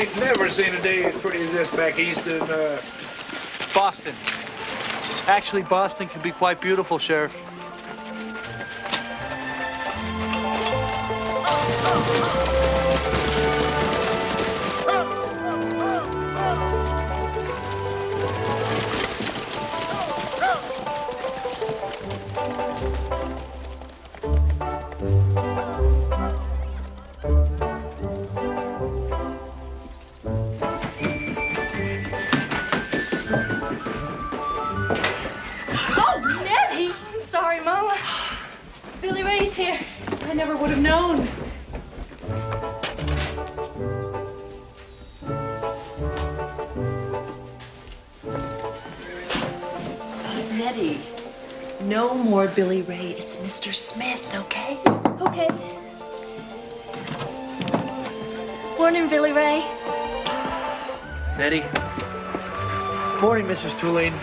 ain't never seen a day as pretty as this back east in, uh... Boston. Actually, Boston can be quite beautiful, Sheriff. Nettie, no more Billy Ray. It's Mr. Smith, okay? Okay. Morning, Billy Ray. Nettie. Morning, Mrs. Tulane.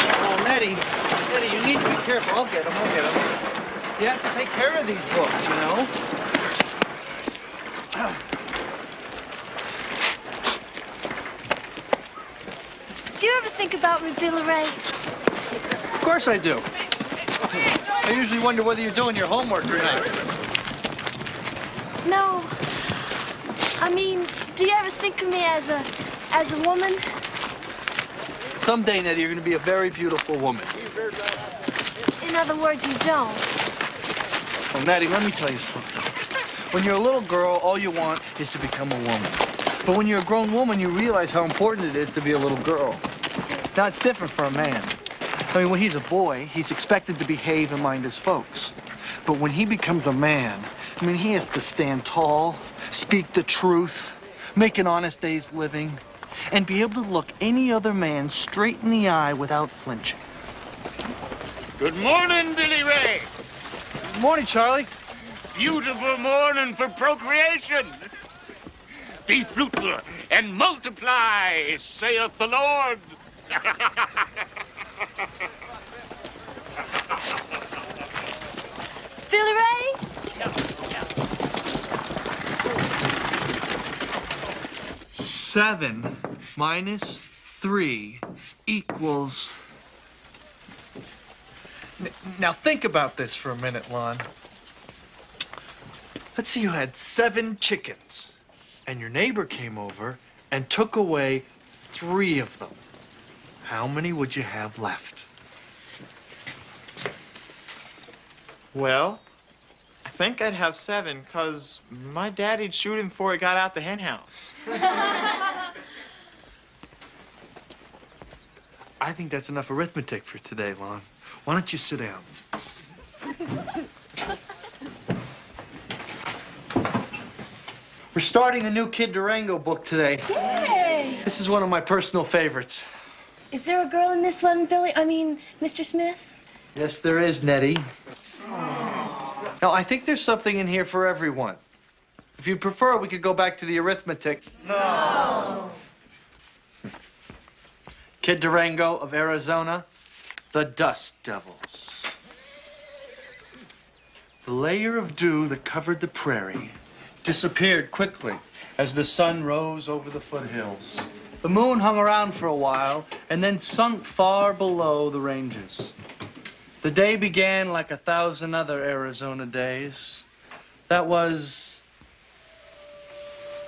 Oh, Nettie. Nettie, you need to be careful. I'll get them. I'll get them. You have to take care of these books, you know? Do you ever think about Ray? Of course I do. I usually wonder whether you're doing your homework or not. No. I mean, do you ever think of me as a as a woman? Someday, Nettie, you're going to be a very beautiful woman. In other words, you don't. Well, Nettie, let me tell you something. When you're a little girl, all you want is to become a woman. But when you're a grown woman, you realize how important it is to be a little girl. Now, it's different for a man. I mean, when he's a boy, he's expected to behave and mind his folks. But when he becomes a man, I mean, he has to stand tall, speak the truth, make an honest day's living, and be able to look any other man straight in the eye without flinching. Good morning, Billy Ray. Morning, Charlie. Beautiful morning for procreation. Be fruitful and multiply, saith the Lord. Billy Ray? Seven minus three equals Now think about this for a minute, Lon. Let's say you had seven chickens, and your neighbor came over and took away three of them. How many would you have left? Well, I think I'd have seven, because my daddy'd shoot him before he got out the hen house. I think that's enough arithmetic for today, Lon. Why don't you sit down? We're starting a new Kid Durango book today. Yay! This is one of my personal favorites. Is there a girl in this one, Billy? I mean, Mr. Smith? Yes, there is, Nettie. Now, I think there's something in here for everyone. If you prefer, we could go back to the arithmetic. No. Kid Durango of Arizona, the Dust Devils. The layer of dew that covered the prairie disappeared quickly as the sun rose over the foothills. The moon hung around for a while and then sunk far below the ranges. The day began like a thousand other Arizona days. That was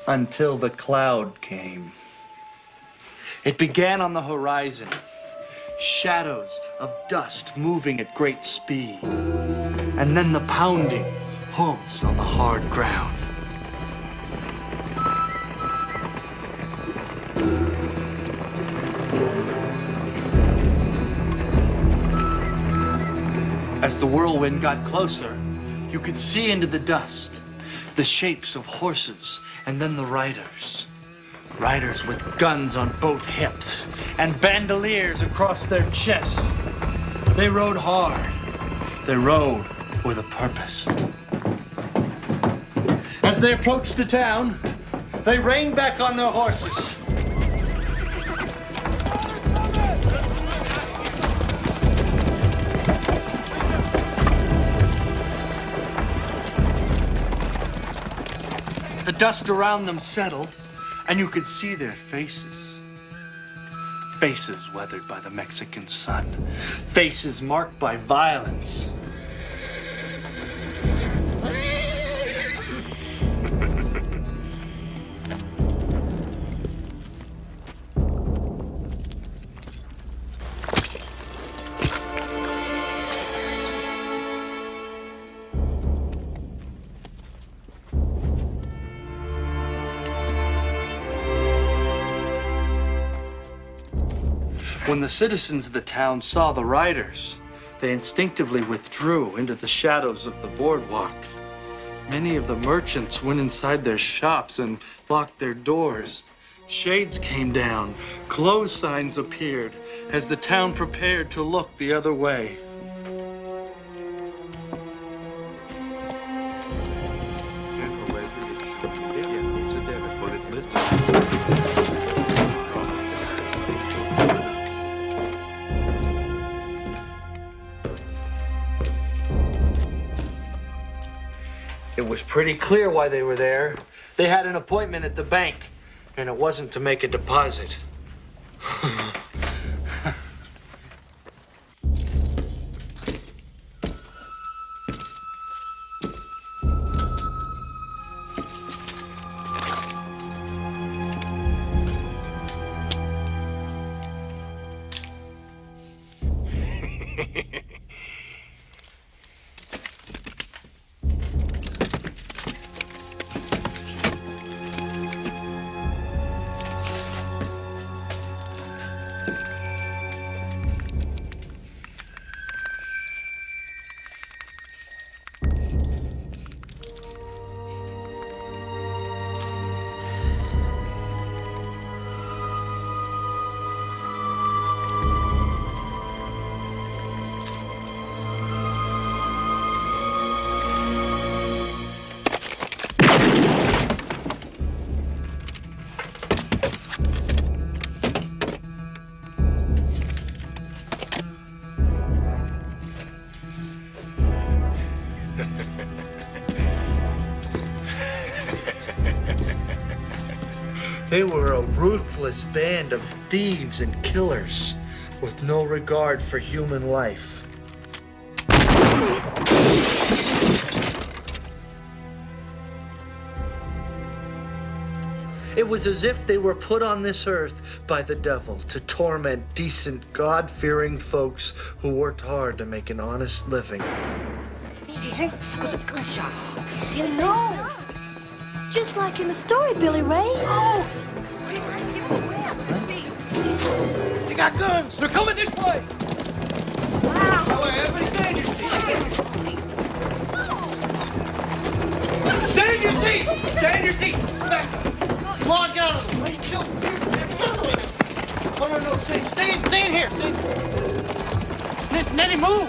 until the cloud came. It began on the horizon, shadows of dust moving at great speed, and then the pounding hooves on the hard ground. As the whirlwind got closer, you could see into the dust the shapes of horses and then the riders. Riders with guns on both hips and bandoliers across their chests. They rode hard. They rode with a purpose. As they approached the town, they reined back on their horses. The dust around them settled, and you could see their faces. Faces weathered by the Mexican sun. Faces marked by violence. When the citizens of the town saw the riders, they instinctively withdrew into the shadows of the boardwalk. Many of the merchants went inside their shops and locked their doors. Shades came down, close signs appeared as the town prepared to look the other way. Was pretty clear why they were there. They had an appointment at the bank, and it wasn't to make a deposit. They were a ruthless band of thieves and killers with no regard for human life. It was as if they were put on this earth by the devil to torment decent, God fearing folks who worked hard to make an honest living. Hey, hey, was a gunshot. See, no just like in the story, Billy Ray. Oh! They got guns. They're coming this way. Wow. Everybody stand your seats. Stand your seats. Stand your seats. Come on, get out of the way. Chill. No, no, no. Stay, stay, stay in here. Stay. Net- Nettie, move.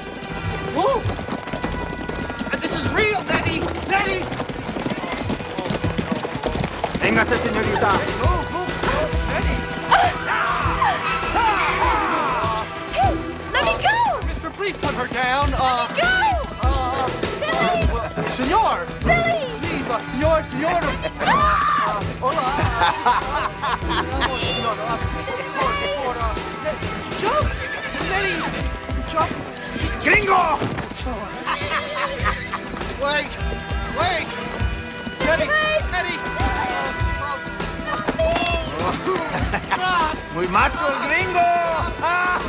Move. This is real, Nettie. Nettie. Véngase, señorita. Hey, let me go! Mister, please put her down. Uh, Go! uh, Billy! senor. Billy! Please, uh, senor, senor. Uh, hola. Vamos, senor. Uh, por, por, uh, jump. Nettie. Jump. Gringo. wait. Wait. Nettie. Nettie. Muy macho el gringo. Ah.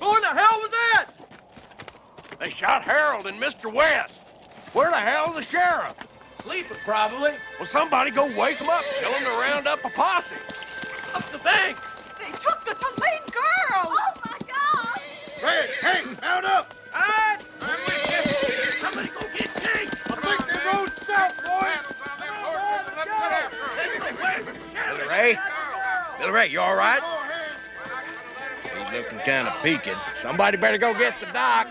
Who in the hell was that? They shot Harold and Mr. West. Where the hell's the sheriff? Sleeping, probably. Well, somebody go wake him up. Tell him to round up a posse. Up the bank. They took the Tulane girl! Oh my God! Hey, hey, mount up. All right. I'm with you. Somebody go get Jake. I think they're going south, boys. Billy Ray? Billy Ray, you all right? He's looking kind of peaked. Somebody better go get the doc.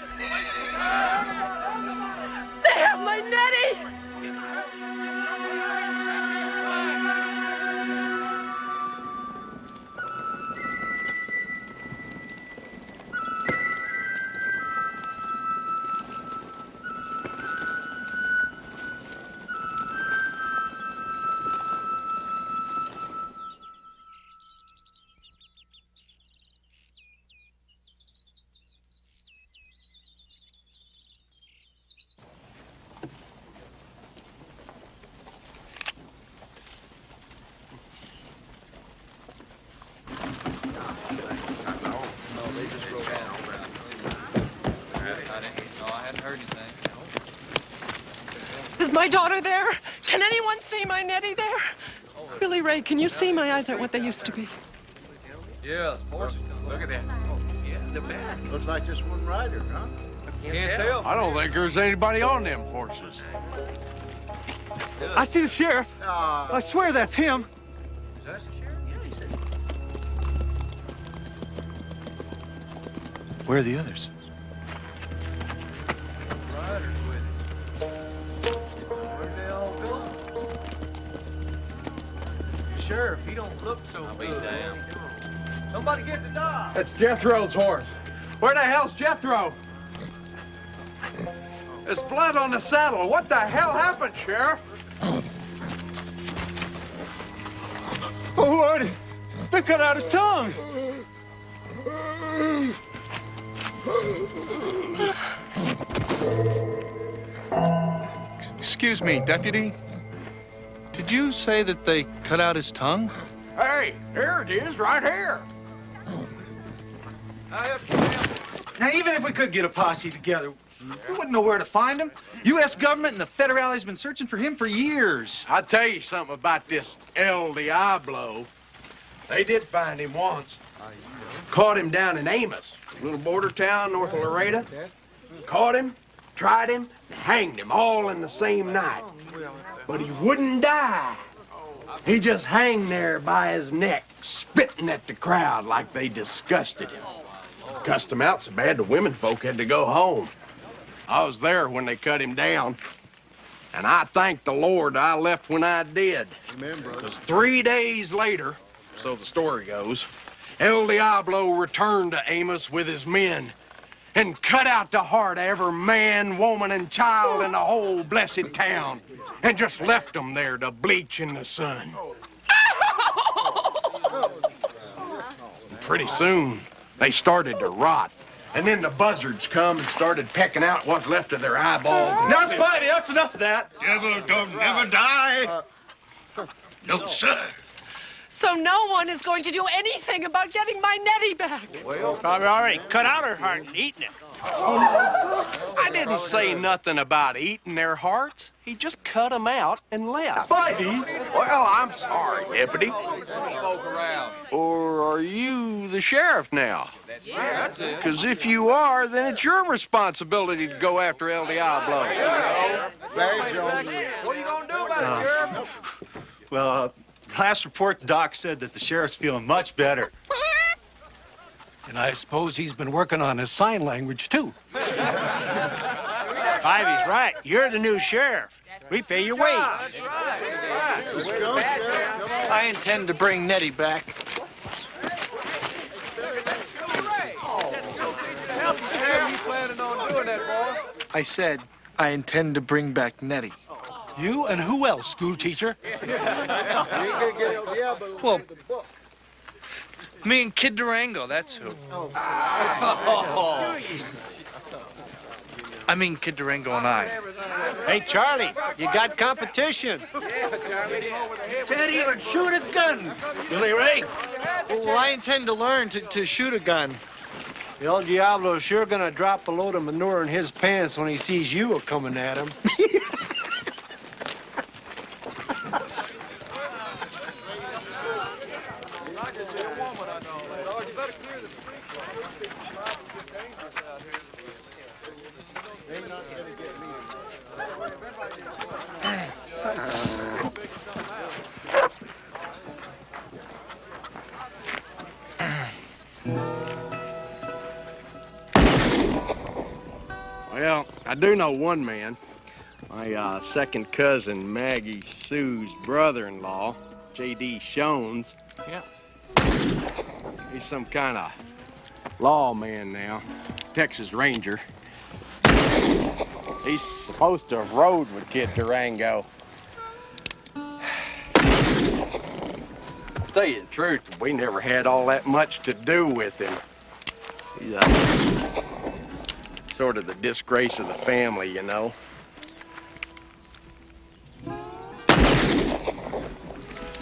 They have my Nettie! Is my daughter there? Can anyone see my Nettie there? Billy Ray, can you see my eyes aren't what they used to be? Yeah, horses. Look at that. Yeah, the back. Looks like just one rider, huh? Can't tell. I don't think there's anybody on them horses. I see the sheriff. Ah, I swear that's him. Is that the sheriff? Yeah, he's there. Where are the others? Sheriff, he don't look so I'll good. Somebody get the dog. That's Jethro's horse. Where the hell's Jethro? There's blood on the saddle. What the hell happened, Sheriff? Oh, Lordy. They cut out his tongue. Excuse me, deputy. Did you say that they cut out his tongue? Hey, here it is, right here. Now, even if we could get a posse together, we wouldn't know where to find him. U.S. government and the federale's been searching for him for years. I'll tell you something about this El Diablo. They did find him once. Caught him down in Amos, a little border town north of Laredo. Caught him, tried him, and hanged him all in the same night. But he wouldn't die. He just hung there by his neck, spitting at the crowd like they disgusted him. Cussed him out so bad the women folk had to go home. I was there when they cut him down. And I thank the Lord I left when I did. Because three days later, so the story goes, El Diablo returned to Amos with his men and cut out the heart of every man, woman, and child in the whole blessed town and just left them there to bleach in the sun. Pretty soon, they started to rot. And then the buzzards come and started pecking out what's left of their eyeballs. Now, Spivey, that's enough of that. Devil don't never die. Uh, no, sir. So no one is going to do anything about getting my Nettie back. Probably already cut out her heart and eaten it. I didn't say nothing about eating their hearts. He just cut them out and left. Spivey. Well, I'm sorry, deputy. Or are you the sheriff now? Yeah, that's it. Because if you are, then it's your responsibility to go after El Diablo. What are you gonna do about it, Sheriff? Well, uh, last report, doc said that the sheriff's feeling much better. And I suppose he's been working on his sign language, too. Spivey's right. You're the new sheriff. We pay your wage. I intend to bring Nettie back. I said I intend to bring back Nettie. You and who else, school teacher? Well, me and Kid Durango, that's who. I mean, Kid Durango and I. Hey, Charlie, you got competition. Can't even shoot a gun, Billy Ray. Well, I intend to learn to, to shoot a gun. El Diablo's sure gonna drop a load of manure in his pants when he sees you a coming at him. do know one man. My uh, second cousin, Maggie Sue's brother-in-law, J.D. Shones. Yeah. He's some kind of lawman now, Texas Ranger. He's supposed to have rode with Kid Durango. Tell you the truth, we never had all that much to do with him. He's uh, sort of the disgrace of the family, you know.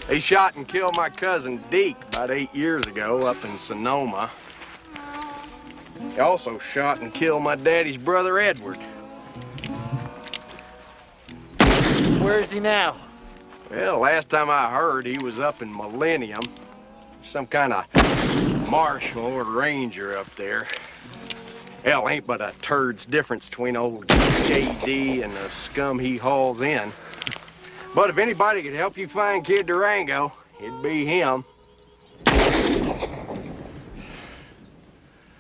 He shot and killed my cousin Deke about eight years ago up in Sonoma. He also shot and killed my daddy's brother Edward. Where is he now? Well, last time I heard, he was up in Millennium. Some kind of marshal or ranger up there. Hell, ain't but a turd's difference between old J.D. and the scum he hauls in. But if anybody could help you find Kid Durango, it'd be him.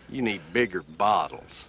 You need bigger bottles.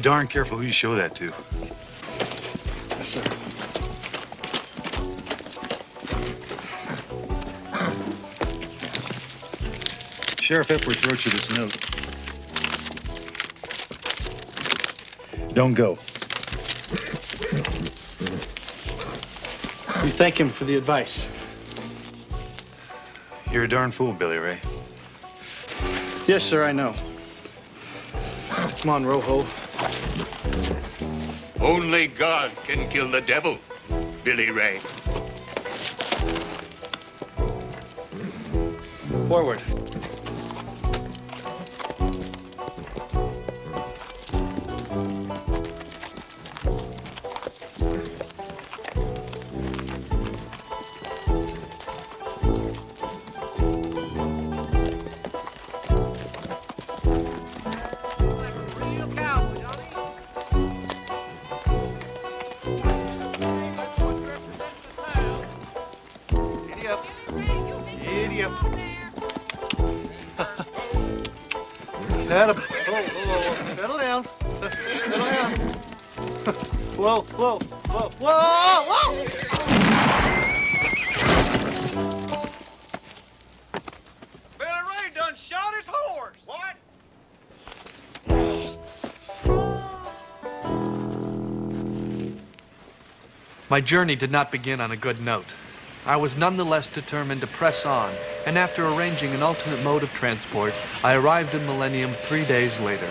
Be darn careful who you show that to. Yes, sir. Sheriff Epworth wrote you this note. Don't go. We thank him for the advice. You're a darn fool, Billy Ray. Yes, sir, I know. Come on, Rojo. Only God can kill the devil, Billy Ray. Forward. My journey did not begin on a good note. I was nonetheless determined to press on, and after arranging an alternate mode of transport, I arrived in Millennium three days later.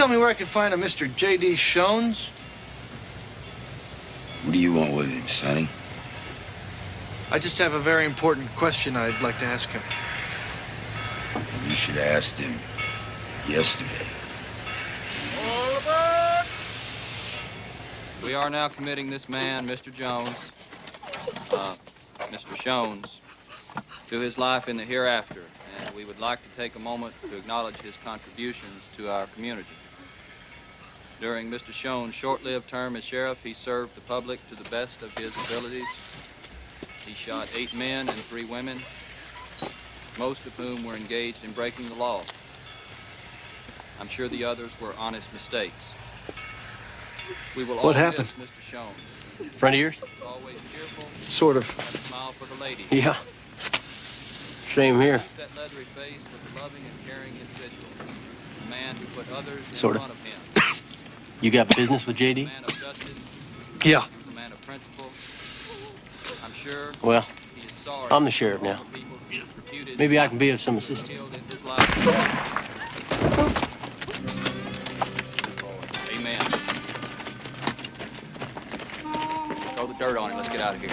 Tell me where I can find a Mr. J.D. Shones? What do you want with him, Sonny? I just have a very important question I'd like to ask him. You should have asked him yesterday. All aboard! We are now committing this man, Mr. Jones, uh, Mr. Shones, to his life in the hereafter, and we would like to take a moment to acknowledge his contributions to our community. During Mr. Shones' short-lived term as sheriff, he served the public to the best of his abilities. He shot eight men and three women, most of whom were engaged in breaking the law. I'm sure the others were honest mistakes. We will What happened? Mr. Shones. Friend of yours? Always cheerful, Sort of. had a smile for the ladies. Yeah. Same here. That leathery face was a loving and caring individual. A man who put others in Sorta. of him. You got business with JD? man of justice. Yeah. A man of principle. I'm sure Well, he is sorry. I'm the sheriff now. for people he has reputed Maybe I can be of some assistance. killed in his life. Amen. Throw the dirt on him. Let's get out of here.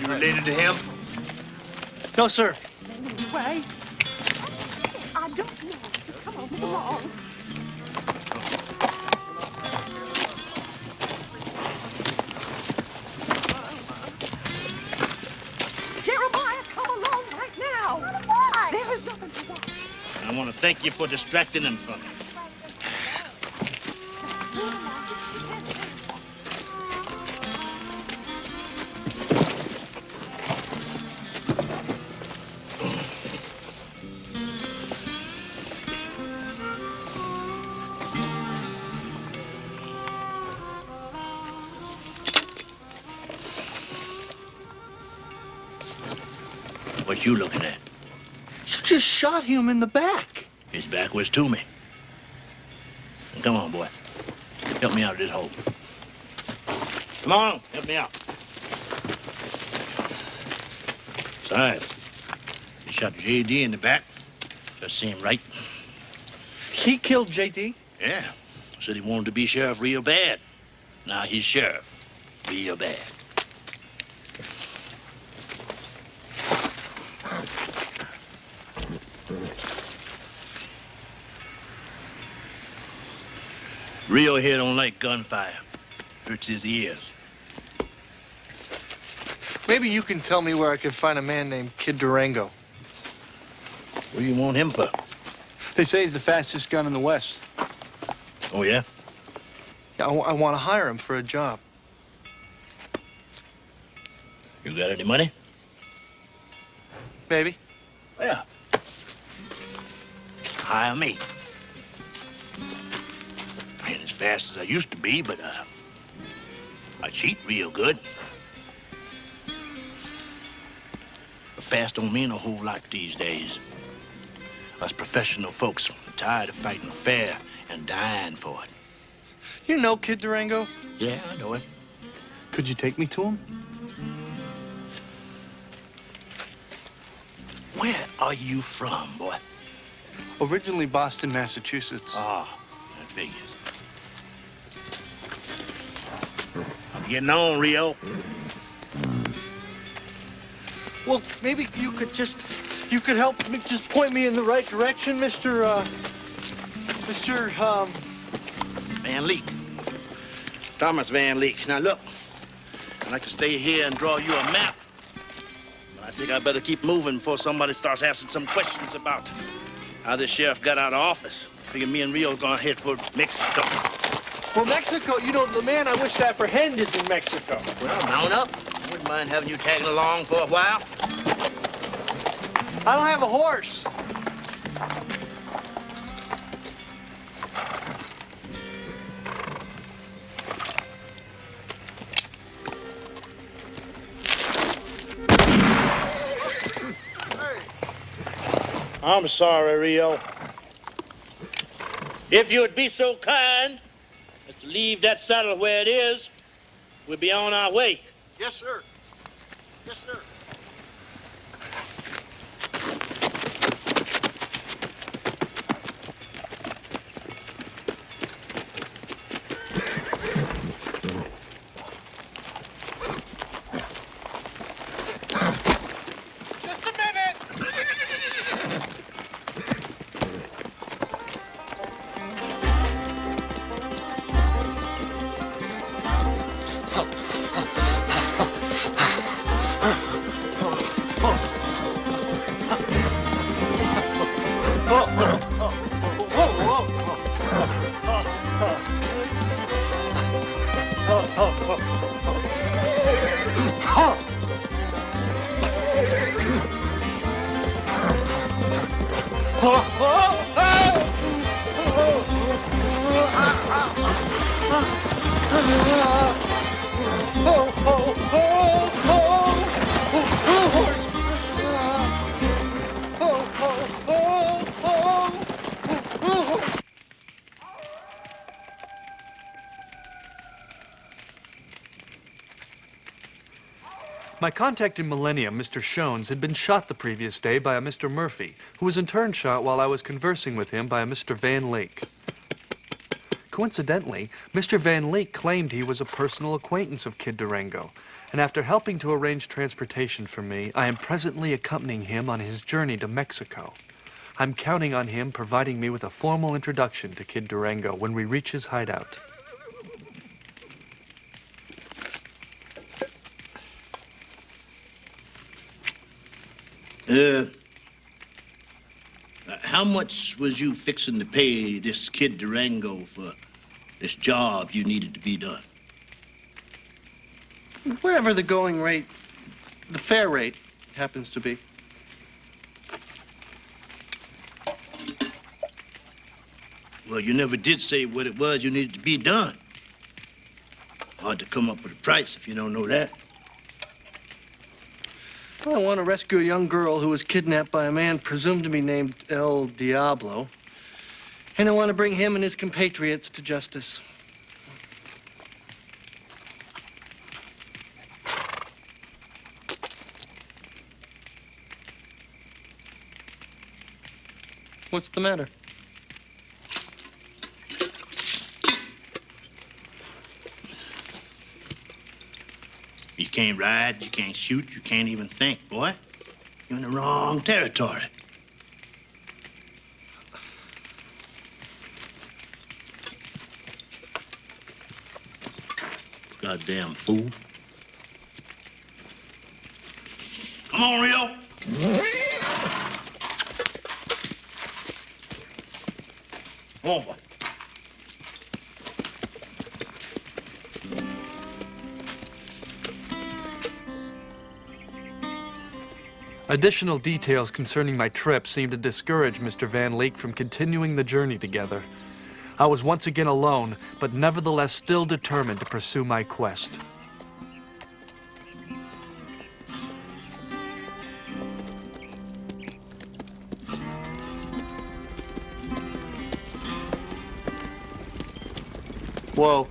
You related to him? No, sir. Way. Don't know. Just come on, come. Jeremiah, come along right now. There is nothing to. I want to thank you for distracting them from me. Shot him in the back. His back was to me. Come on, boy. Help me out of this hole. Come on, help me out. Besides, he shot J.D. in the back. Just seemed right. He killed J.D.? Yeah. Said he wanted to be sheriff real bad. Now he's sheriff. Real bad. Rio here don't like gunfire. Hurts his ears. Maybe you can tell me where I can find a man named Kid Durango. What do you want him for? They say he's the fastest gun in the West. Oh, yeah? Yeah, I, want to hire him for a job. You got any money? Maybe. Yeah. Hire me. I ain't as fast as I used to be, but uh, I cheat real good. But fast don't mean a whole lot these days. Us professional folks are tired of fighting fair and dying for it. You know Kid Durango? Yeah, I know him. Could you take me to him? Where are you from, boy? Originally Boston, Massachusetts. Ah, I figures. Getting on, Rio. Well, maybe you could just, you could help me, just point me in the right direction, Mr. Uh, Mr. Um, Van Leek. Thomas Van Leek. Now look, I'd like to stay here and draw you a map. But I think I better keep moving before somebody starts asking some questions about how this sheriff got out of office. Figure me and Rio gonna head for Mexico. Well, Mexico, you know, the man I wish to apprehend is in Mexico. Well, mount up. I wouldn't mind having you tagging along for a while. I don't have a horse. I'm sorry, Rio. If you would be so kind as to leave that saddle where it is, we'll be on our way. Yes, sir. Yes, sir. Contact in Millennium, Mr. Shones, had been shot the previous day by a Mr. Murphy, who was in turn shot while I was conversing with him by a Mr. Van Leek. Coincidentally, Mr. Van Leek claimed he was a personal acquaintance of Kid Durango, and after helping to arrange transportation for me, I am presently accompanying him on his journey to Mexico. I'm counting on him providing me with a formal introduction to Kid Durango when we reach his hideout. Uh, how much was you fixing to pay this kid Durango for this job you needed to be done? Whatever the going rate, the fair rate, happens to be. Well, you never did say what it was you needed to be done. Hard to come up with a price if you don't know that. I want to rescue a young girl who was kidnapped by a man presumed to be named El Diablo. And I want to bring him and his compatriots to justice. What's the matter? You can't ride, you can't shoot, you can't even think, boy. You're in the wrong territory. Goddamn fool. Come on, Rio. Come Additional details concerning my trip seemed to discourage Mr. Van Leek from continuing the journey together. I was once again alone, but nevertheless still determined to pursue my quest. Whoa.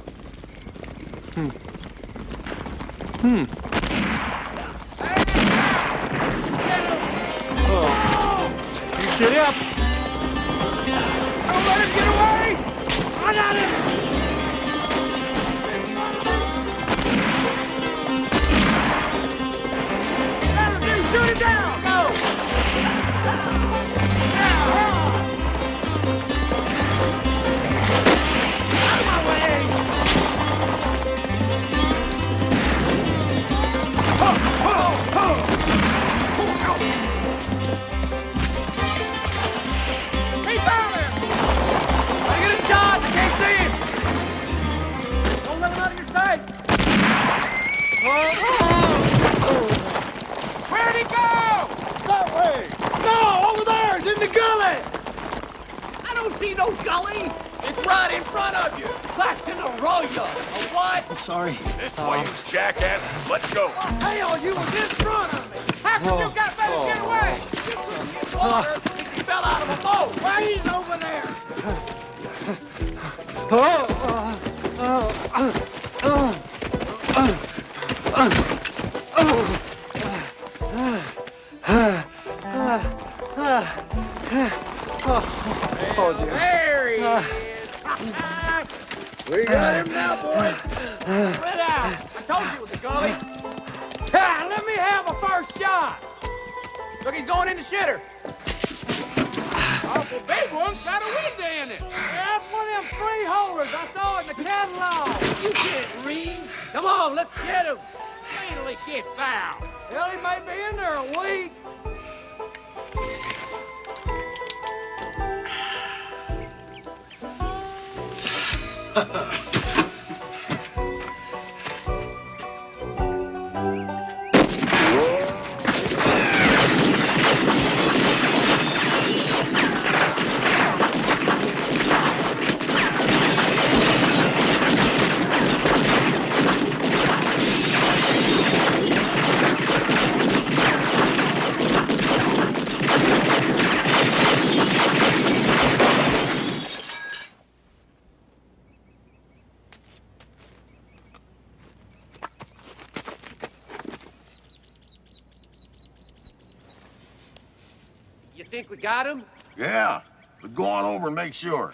Got him? Yeah, but go on over and make sure.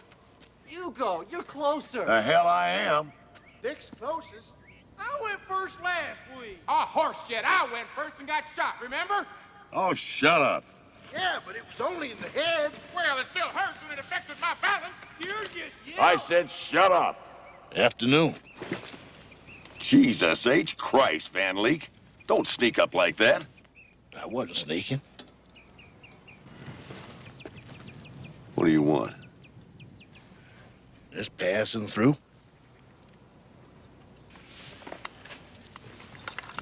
You go. You're closer. The hell I am. Dick's closest. I went first last week. Oh, horse shit. I went first and got shot, remember? Oh, shut up. Yeah, but it was only in the head. Well, it still hurts and it affected my balance. You're just I said shut up. Afternoon. Jesus H. Christ, Van Leek. Don't sneak up like that. I wasn't sneaking. What do you want? Just passing through.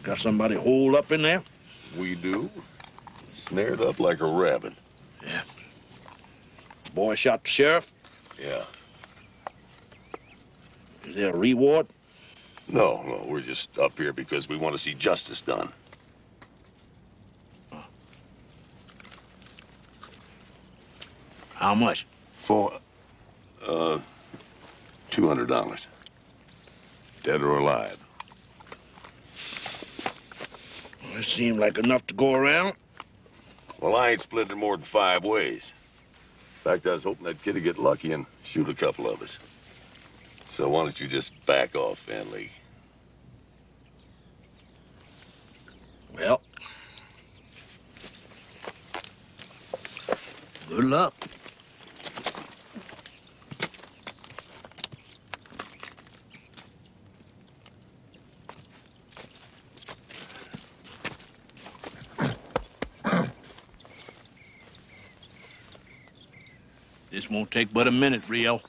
Got somebody holed up in there? We do. Snared up like a rabbit. Yeah. Boy shot the sheriff? Yeah. Is there a reward? No, no, we're just up here because we want to see justice done. How much? For, uh, $200. Dead or alive. It seemed like enough to go around. Well, I ain't splitting it more than five ways. In fact, I was hoping that kid'd get lucky and shoot a couple of us. So why don't you just back off, Van Leek? Well, good luck. Won't take but a minute, Rio.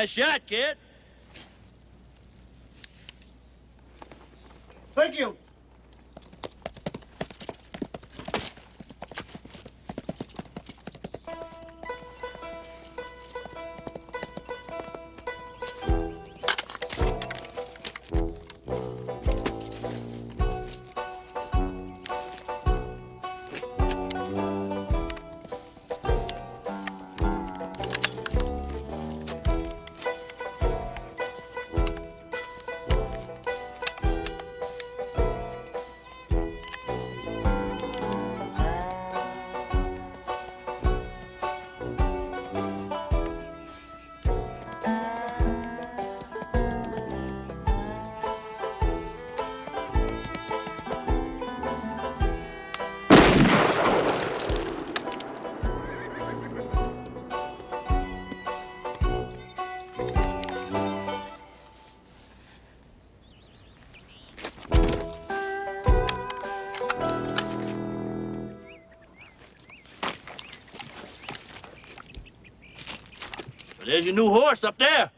Nice shot, kid. Thank you. There's your new horse up there.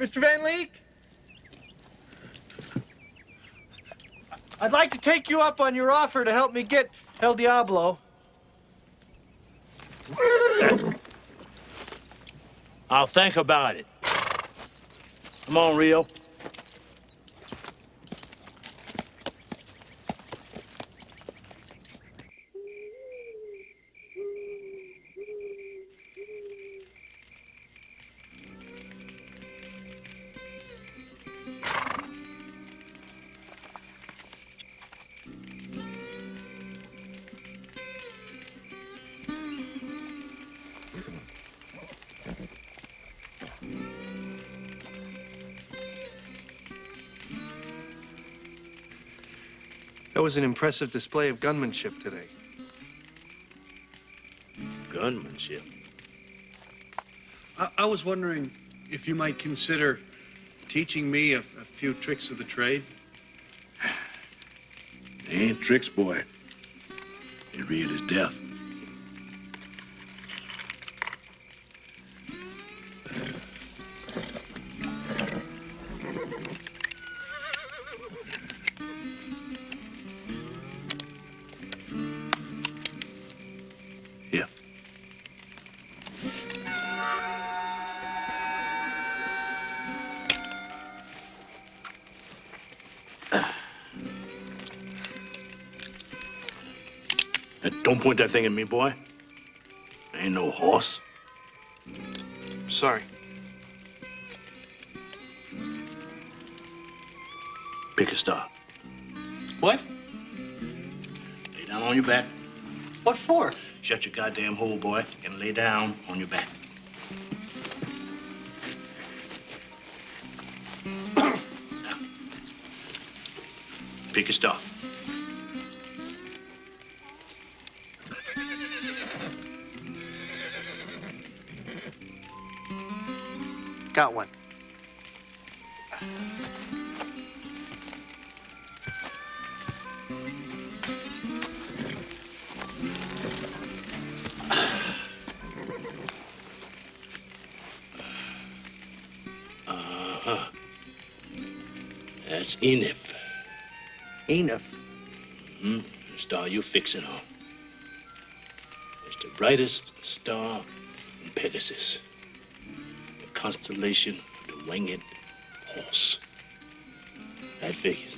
Mr. Van Leek? I'd like to take you up on your offer to help me get El Diablo. I'll think about it. Come on, Rio. Was an impressive display of gunmanship today. Gunmanship. I, I was wondering if you might consider teaching me a, a few tricks of the trade. They ain't tricks, boy. They're real as death. Point that thing at me, boy. I ain't no horse. Sorry. Pick a star. What? Lay down on your back. What for? Shut your goddamn hole, boy, and lay down on your back. Now, Pick a star. Got one. Uh-huh. That's Enif. Enif? Hmm? The star you fixing on. It's the brightest star in Pegasus. Constellation of the winged horse. That figures.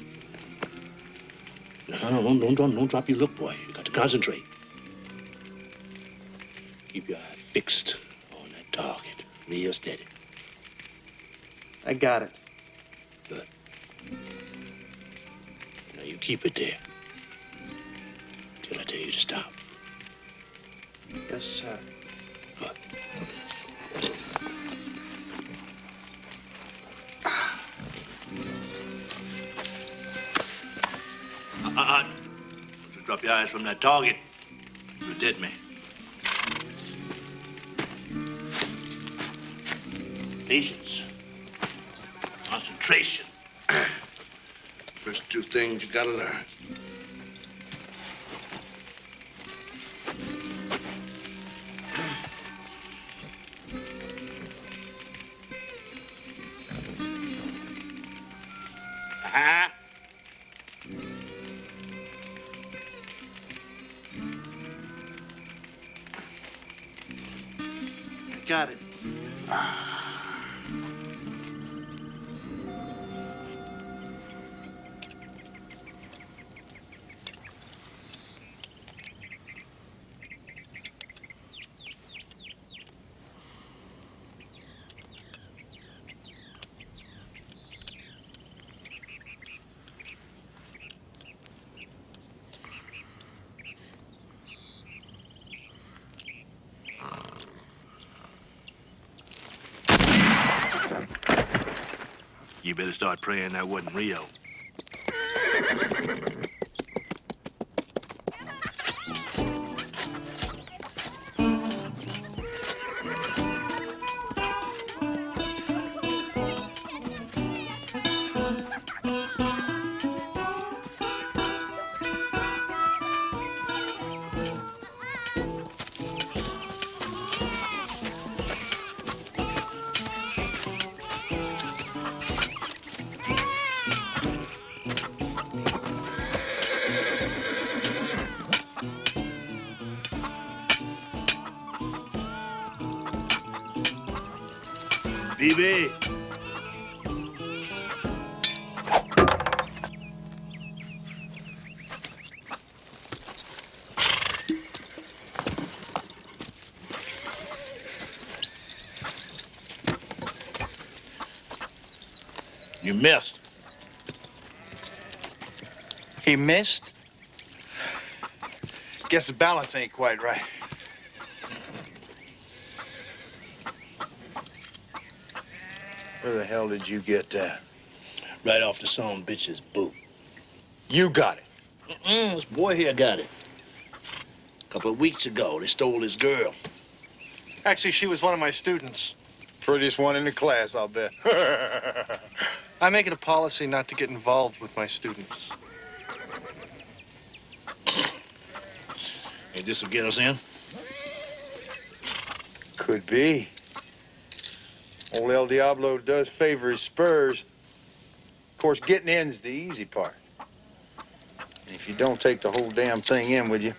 No, no, no, don't, don't, don't drop your look, boy. You got to concentrate. Keep your eye fixed on that target, real steady. I got it. Good. Now you keep it there. Till I tell you to stop. Yes, sir. Eyes from that target. You did me. Patience. Concentration. First two things you gotta learn. Better start praying that wasn't Rio. BB. You missed. He missed? Guess the balance ain't quite right. Where the hell did you get that? Right off the son bitch's boot. You got it. Mm-mm, this boy here got it. A couple of weeks ago, they stole his girl. Actually, she was one of my students. Prettiest one in the class, I'll bet. I make it a policy not to get involved with my students. Hey, this will get us in? Could be. Old El Diablo does favor his spurs. Of course, getting in's the easy part. And if you don't take the whole damn thing in with you,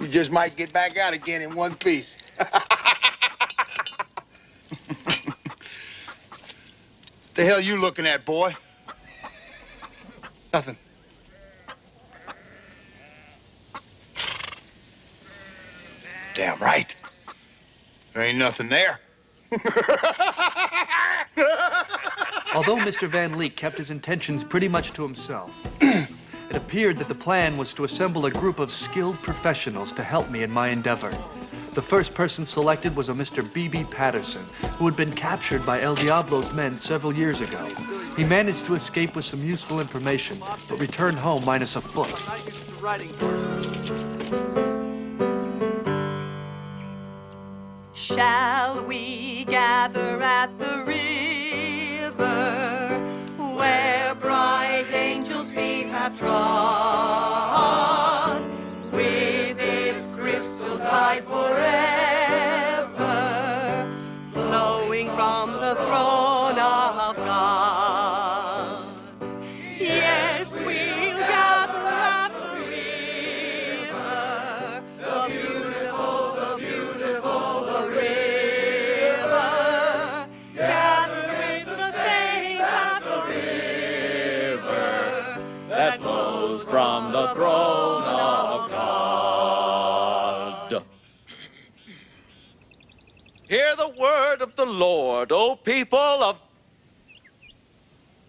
you just might get back out again in one piece. the hell you looking at, boy? Nothing. Damn right. There ain't nothing there. Although Mr. Van Leek kept his intentions pretty much to himself, it appeared that the plan was to assemble a group of skilled professionals to help me in my endeavor. The first person selected was a Mr. B.B. Patterson, who had been captured by El Diablo's men several years ago. He managed to escape with some useful information, but returned home minus a foot. Shall we gather at the river where bright angels' feet have trod? With its crystal tide forever flowing from the throne word of the Lord, O people of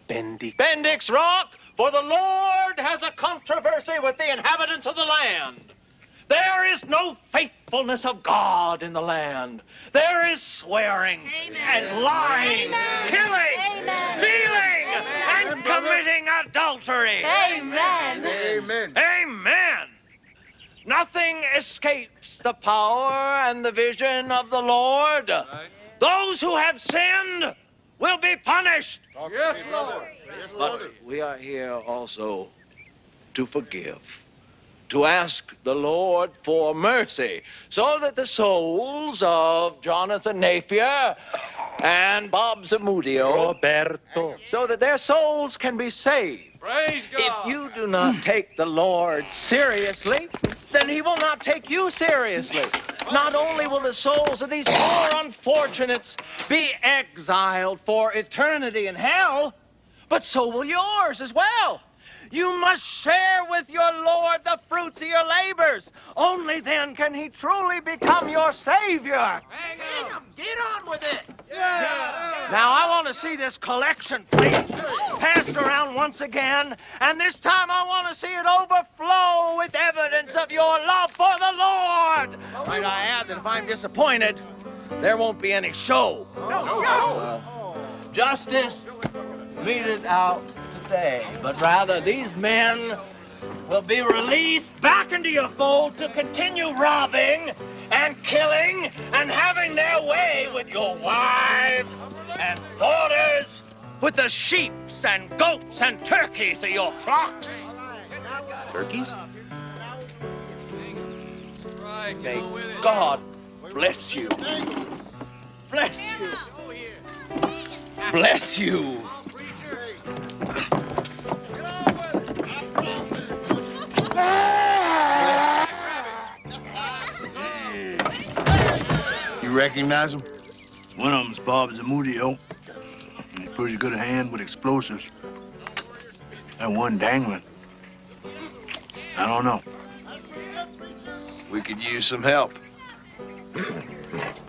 Bendix. Bendix Rock, for the Lord has a controversy with the inhabitants of the land. There is no faithfulness of God in the land. There is swearing and lying, killing, stealing, and committing adultery. Amen. Amen. Amen. Nothing escapes the power and the vision of the Lord. Those who have sinned will be punished. Yes, Lord. But we are here also to forgive, to ask the Lord for mercy, so that the souls of Jonathan Napier and Bob Zamudio, Roberto, so that their souls can be saved. Praise God. If you do not take the Lord seriously, then he will not take you seriously. Not only will the souls of these poor unfortunates be exiled for eternity in hell, but so will yours as well. You must share with your Lord the fruits of your labors. Only then can he truly become your Savior. Hang on. Get on with it. Yeah. Now, I want to see this collection plate passed around once again, and this time I want to see it overflow with evidence of your love for the Lord. Might I add that if I'm disappointed, there won't be any show. No, Uh, justice meted out today, but rather these men will be released back into your fold to continue robbing and killing and having their way with your wives and daughters, with the sheeps and goats and turkeys of your flocks. Turkeys? May God bless you. Bless you. Bless you. You recognize him? One of them's Bob Zamudio. He's pretty good at hand with explosives. That one dangling. I don't know. We could use some help.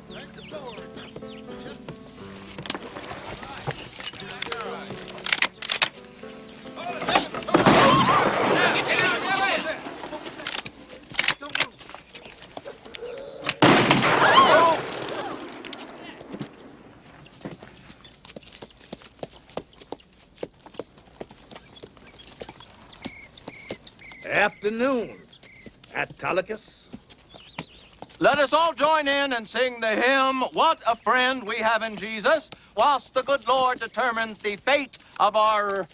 Afternoon. Autolycus. Let us all join in and sing the hymn, What a Friend We Have in Jesus, whilst the good Lord determines the fate of our,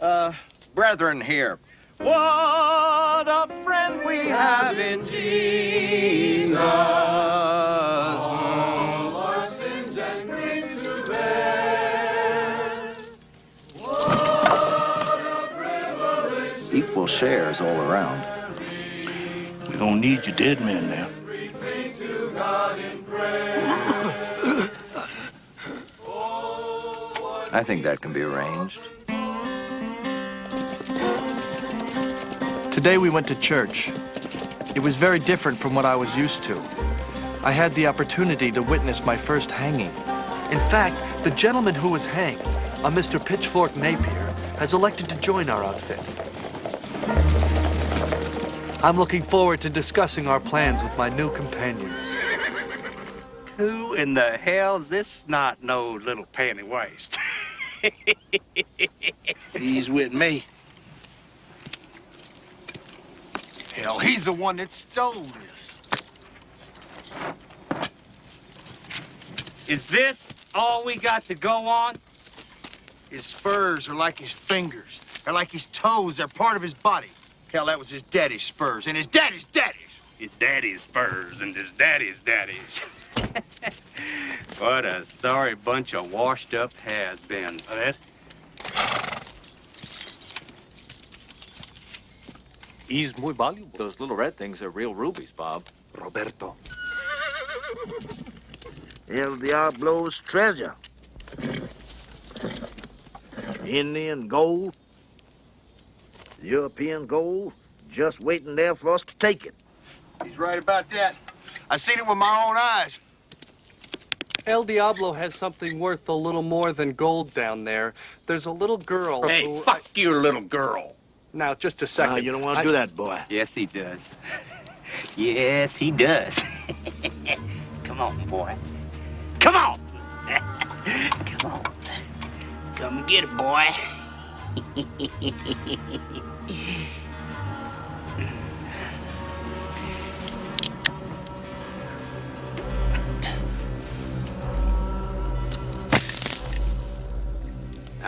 uh, brethren here. What a friend we have in Jesus. All our sins and griefs to bear. Equal shares all around. We don't need your dead men now. Everything to God in prayer. I think that can be arranged. Today we went to church. It was very different from what I was used to. I had the opportunity to witness my first hanging. In fact, the gentleman who was hanged, a Mr. Pitchfork Napier, has elected to join our outfit. I'm looking forward to discussing our plans with my new companions. Who in the hell this not no little panty waist? He's with me. Hell, he's the one that stole this. Is this all we got to go on? His spurs are like his fingers. They're like his toes. They're part of his body. Hell, that was his daddy's spurs, and his daddy's daddy's. His daddy's spurs and his daddy's daddy's. what a sorry bunch of washed up has-beens, that. He's muy valuable. Those little red things are real rubies, Bob. Roberto. El Diablo's treasure. Indian gold. European gold. Just waiting there for us to take it. He's right about that. I seen it with my own eyes. El Diablo has something worth a little more than gold down there. There's a little girl Hey, who... fuck your little girl. Now, just a second. Nah, you don't want to I- do that, boy. Yes, he does. yes, he does. Come on, boy. Come on. Come on. Come get it, boy.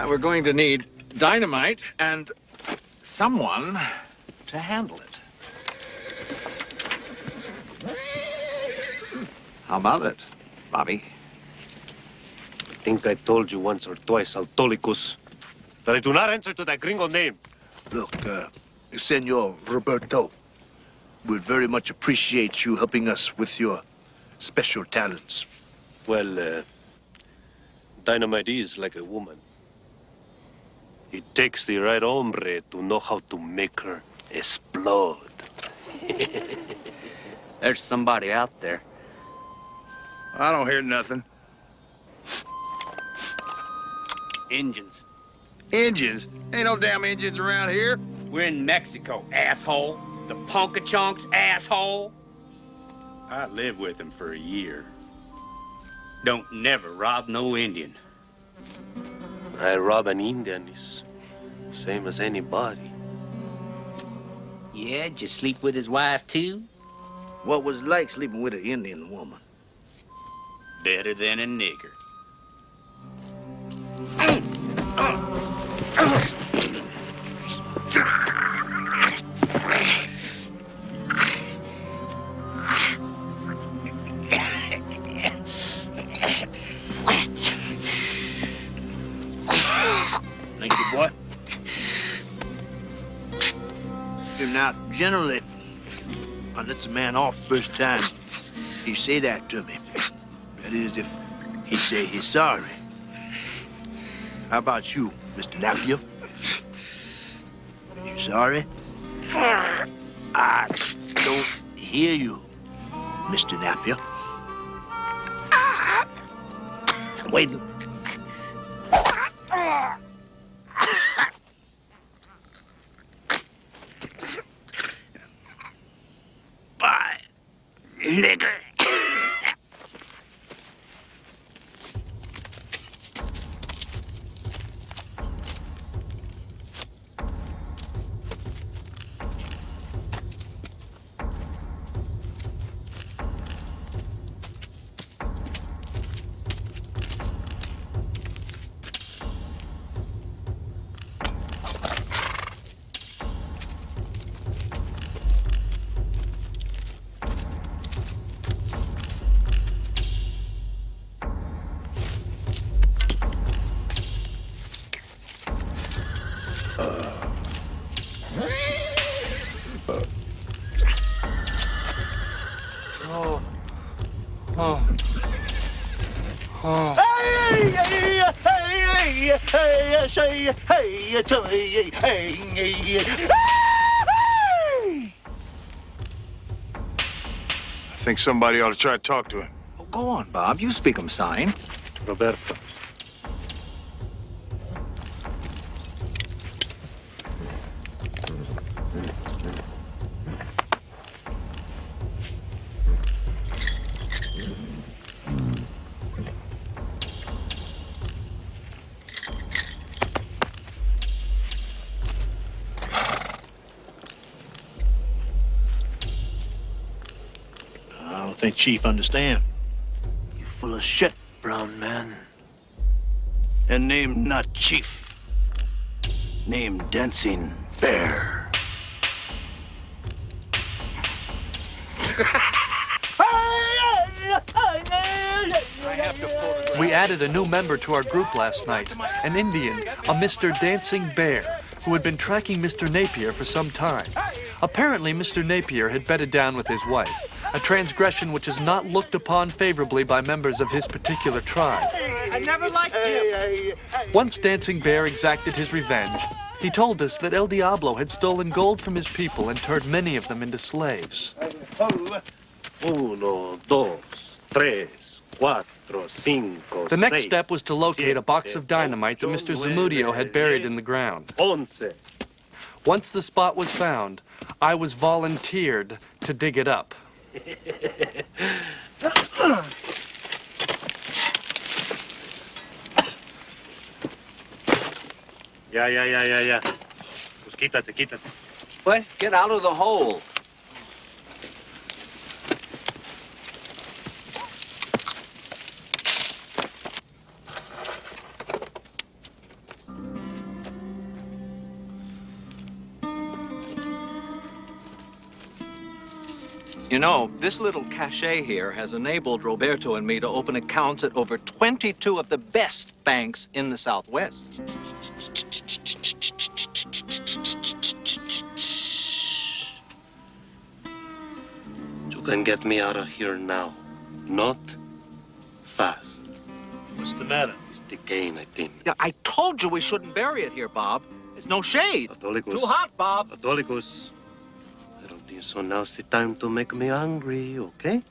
Uh, we're going to need dynamite and someone to handle it. How about it, Bobby? I think I told you once or twice, Autolycus, that I do not answer to that gringo name. Look, uh, Senor Roberto, we'd very much appreciate you helping us with your special talents. Well, uh, dynamite is like a woman. It takes the right hombre to know how to make her explode. There's somebody out there. I don't hear nothing. Injuns. Engines? Ain't no damn engines around here. We're in Mexico, asshole. The Punkachonks, asshole. I lived with him for a year. Don't never rob no Indian. I rob an Indian is same as anybody. Yeah, did you sleep with his wife too? What was it like sleeping with an Indian woman? Better than a nigger. Mm. Generally, I lets a man off first time. He say that to me. That is, if he say he's sorry. How about you, Mr. Napier? You sorry? I don't hear you, Mr. Napier. Wait. I think somebody ought to try to talk to him. Oh, Go on, Bob. You speak 'em sign. Roberto. Chief understand. You full of shit, brown man. And name not Chief. Name Dancing Bear. We added a new member to our group last night, an Indian, a Mr. Dancing Bear, who had been tracking Mr. Napier for some time. Apparently, Mr. Napier had bedded down with his wife, a transgression which is not looked upon favorably by members of his particular tribe. I never liked him. Once Dancing Bear exacted his revenge, he told us that El Diablo had stolen gold from his people and turned many of them into slaves. Uno, dos, tres, cuatro, cinco, The next seis, step was to locate a box of dynamite that Mr. ocho, Zamudio had buried in the ground. Once. Once the spot was found, I was volunteered to dig it up. Ya, ya, ya, ya, ya. Pues quítate, quítate. Pues get out of the hole. You know, this little cachet here has enabled Roberto and me to open accounts at over 22 of the best banks in the Southwest. You can get me out of here now. Not fast. What's the matter? It's decaying, I think. Yeah, I told you we shouldn't bury it here, Bob. There's no shade. Catholicos. Too hot, Bob. Catholicos party, so now's the time to make me angry, okay?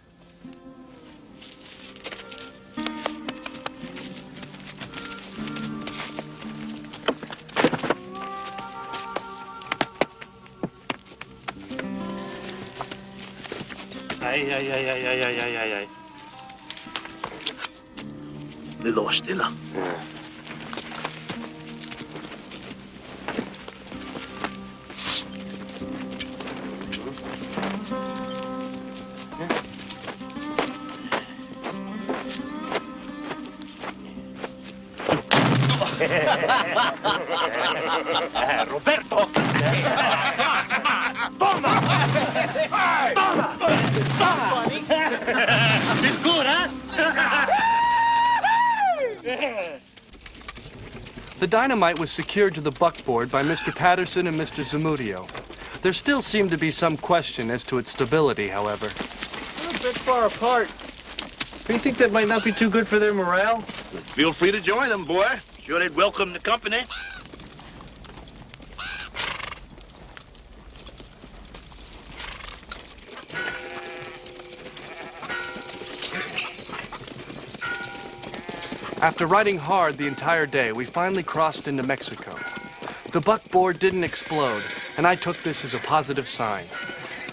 Ay, ay, ay, ay, ay, ay, ay, ay. Ni lost. Yeah. Stilla. Roberto! Toma! Toma! Toma! It's? The dynamite was secured to the buckboard by Mr. Patterson and Mr. Zamudio. There still seemed to be some question as to its stability, however. We're a bit far apart. Do you think that might not be too good for their morale? Feel free to join them, boy. Sure they'd welcome the company. After riding hard the entire day, we finally crossed into Mexico. The buckboard didn't explode, and I took this as a positive sign.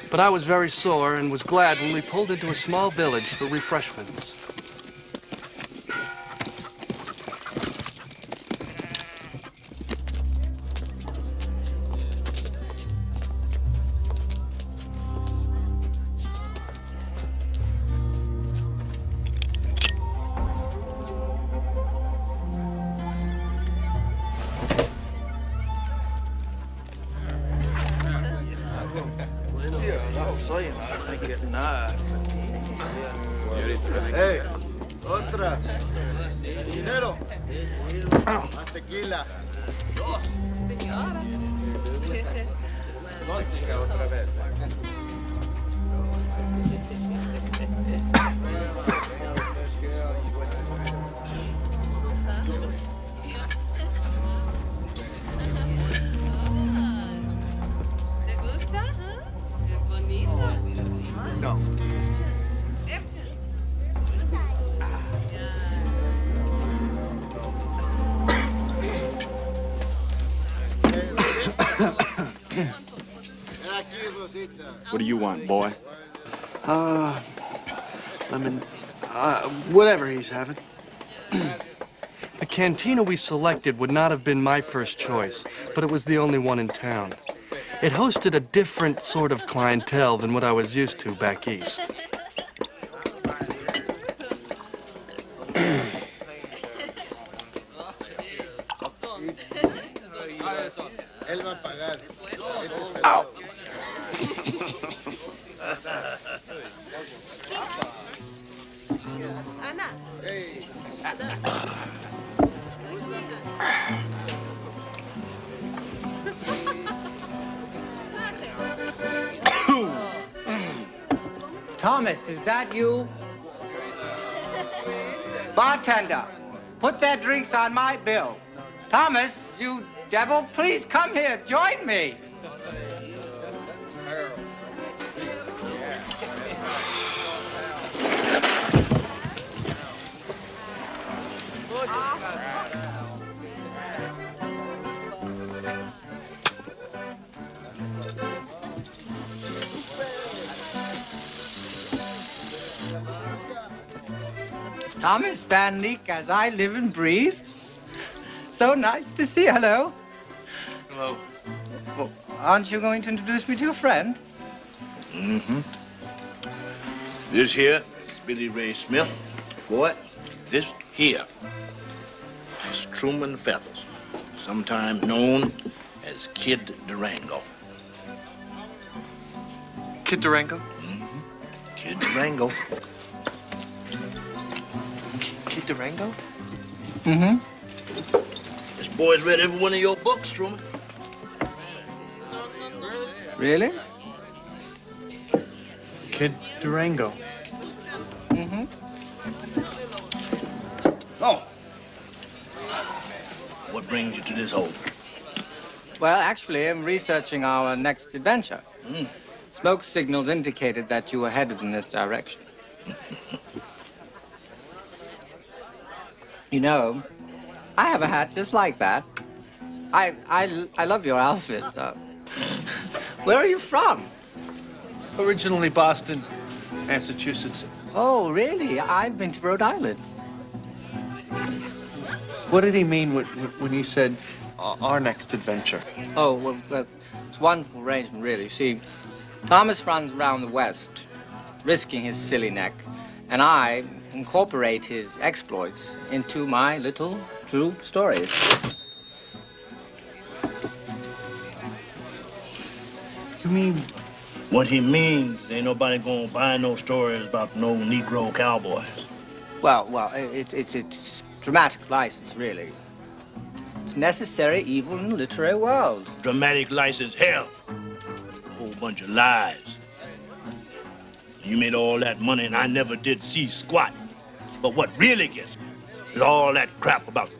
But I was very sore and was glad when we pulled into a small village for refreshments. Cantina we selected would not have been my first choice, but it was the only one in town. It hosted a different sort of clientele than what I was used to back east. Put their drinks on my bill. Thomas, you devil, please come here, join me. Thomas Van Leek, as I live and breathe. So nice to see you. Hello. Hello. Well, aren't you going to introduce me to your friend? Mm-hmm. This here is Billy Ray Smith. Boy, this here is Truman Feathers, sometimes known as Kid Durango. Kid Durango? Mm-hmm. Kid Durango. Kid Durango? Mm-hmm. This boy's read every one of your books, Truman. Really? Kid Durango. Mm-hmm. Oh. What brings you to this hole? Well, actually, I'm researching our next adventure. Mm. Smoke signals indicated that you were headed in this direction. you know, I have a hat just like that. I, I, I love your outfit. Uh, where are you from? Originally Boston, Massachusetts. Oh, really? I've been to Rhode Island. What did he mean when, when he said our next adventure? Oh, well, well, it's a wonderful arrangement, really. You see, Thomas runs around the West, risking his silly neck, and I incorporate his exploits into my little true stories. You mean? What he means, ain't nobody gonna buy no stories about no Negro cowboys. Well, well, it's it's it's dramatic license, really. It's necessary evil in the literary world. Dramatic license, hell. A whole bunch of lies. You made all that money and I never did see squat. But what really gets me is all that crap about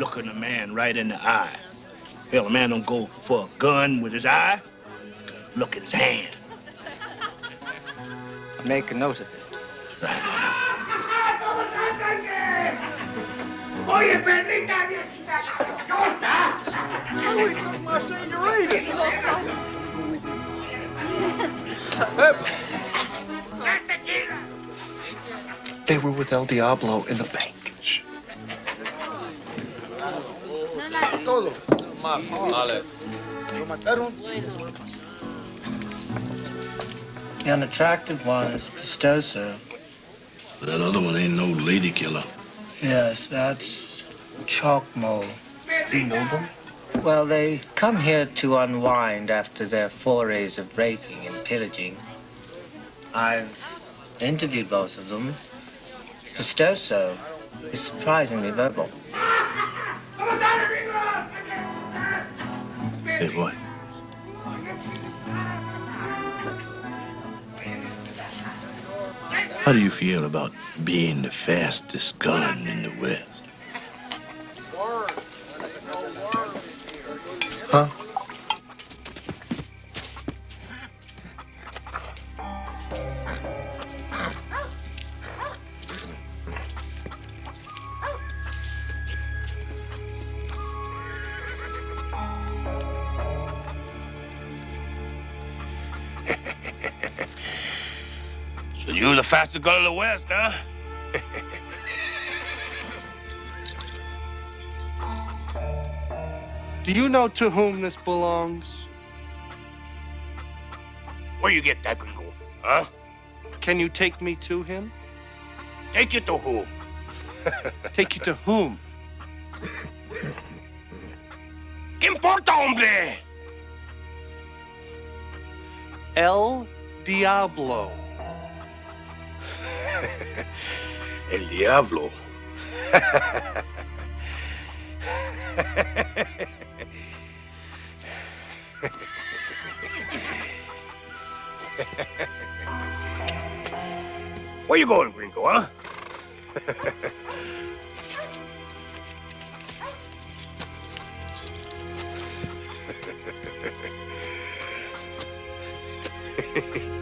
looking a man right in the eye. Hell, a man don't go for a gun with his eye. Look at his hand. Make a note of it. Oye, perdita viejita, ¿cómo estás? Soy como They were with El Diablo in the bank. Todo. Dale. Lo mataron. The unattractive one is Pistoso. That other one ain't no lady killer. Yes, that's Chalkmo. You know them? Well, they come here to unwind after their forays of raping and pillaging. I've interviewed both of them. Pistoso is surprisingly verbal. Hey, boy. How do you feel about being the fastest gun in the West? Huh? The fastest gun in the West, huh? Do you know to whom this belongs? Where you get that gringo, huh? Can you take me to him? Take you to whom? Take you to whom? ¿Qué importa, hombre? El Diablo. El diablo. Where you going, Gringo, huh?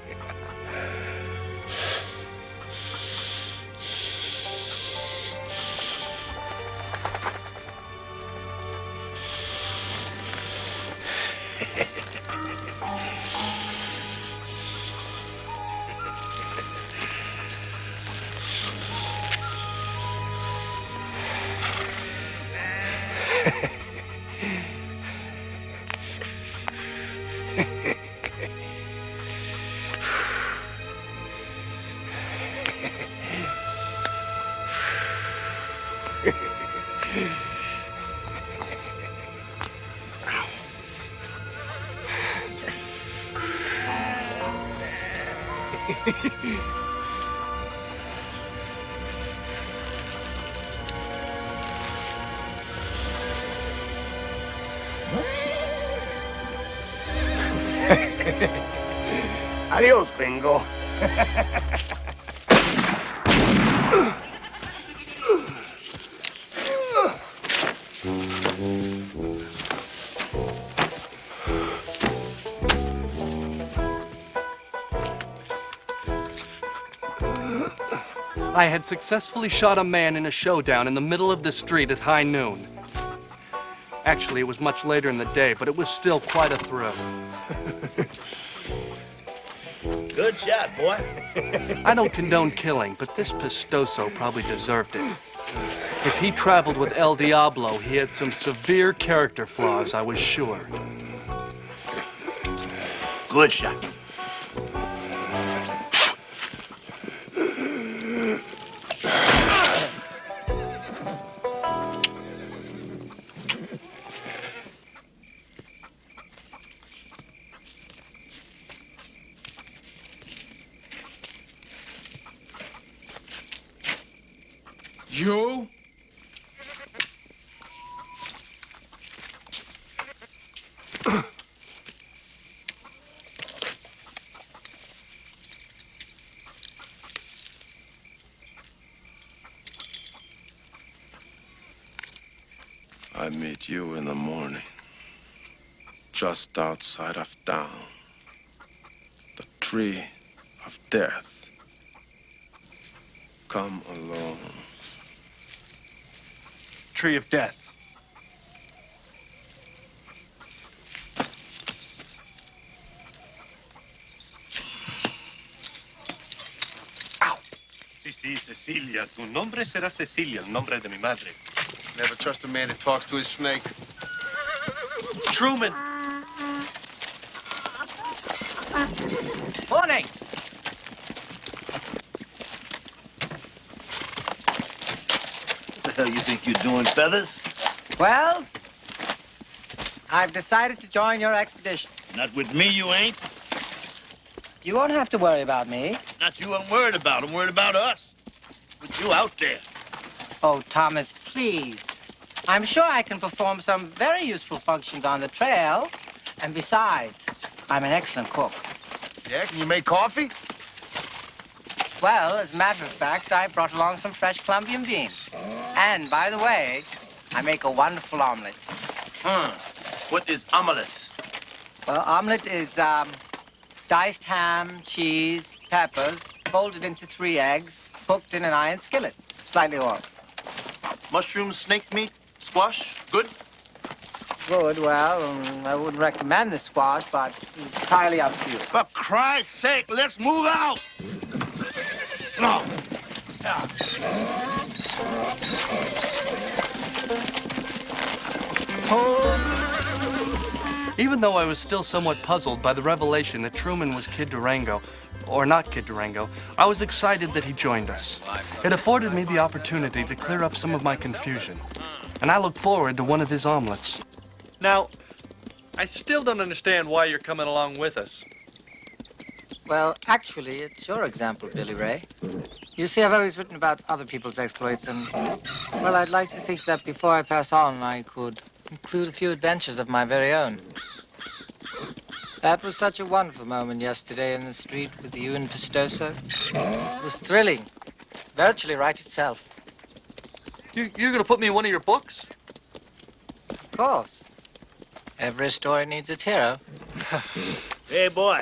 Adios, gringo. I had successfully shot a man in a showdown in the middle of the street at high noon. Actually, it was much later in the day, but it was still quite a thrill. Good shot, boy. I don't condone killing, but this Pistoso probably deserved it. If he traveled with El Diablo, he had some severe character flaws, I was sure. Good shot. Just outside of town. The tree of death. Come alone. Tree of death. Sí, sí, Cecilia. Tu nombre será Cecilia, el nombre de mi madre. Never trust a man that talks to his snake. It's Truman. Morning. What hell you think you're doing, Feathers? Well, I've decided to join your expedition. Not with me, you ain't. You won't have to worry about me. Not you I'm worried about. I'm worried about us. With you out there. Oh, Thomas, please. I'm sure I can perform some very useful functions on the trail. And besides, I'm an excellent cook. Yeah, can you make coffee? Well, as a matter of fact, I brought along some fresh Colombian beans. And by the way, I make a wonderful omelet. Hmm. What is omelette? Well, omelet is um, diced ham, cheese, peppers, folded into three eggs, cooked in an iron skillet, slightly oiled. Mushroom, snake meat, squash? Good? Good, well, um, I wouldn't recommend the squash, but it's entirely up to you. For Christ's sake, let's move out! No. Even though I was still somewhat puzzled by the revelation that Truman was Kid Durango, or not Kid Durango, I was excited that he joined us. It afforded me the opportunity to clear up some of my confusion, and I look forward to one of his omelets. Now, I still don't understand why you're coming along with us. Well, actually, it's your example, Billy Ray. You see, I've always written about other people's exploits, and, well, I'd like to think that before I pass on, I could include a few adventures of my very own. That was such a wonderful moment yesterday in the street with you and Pistoso. It was thrilling. Virtually right itself. You, you're going to put me in one of your books? Of course. Every story needs its hero. Hey, boy.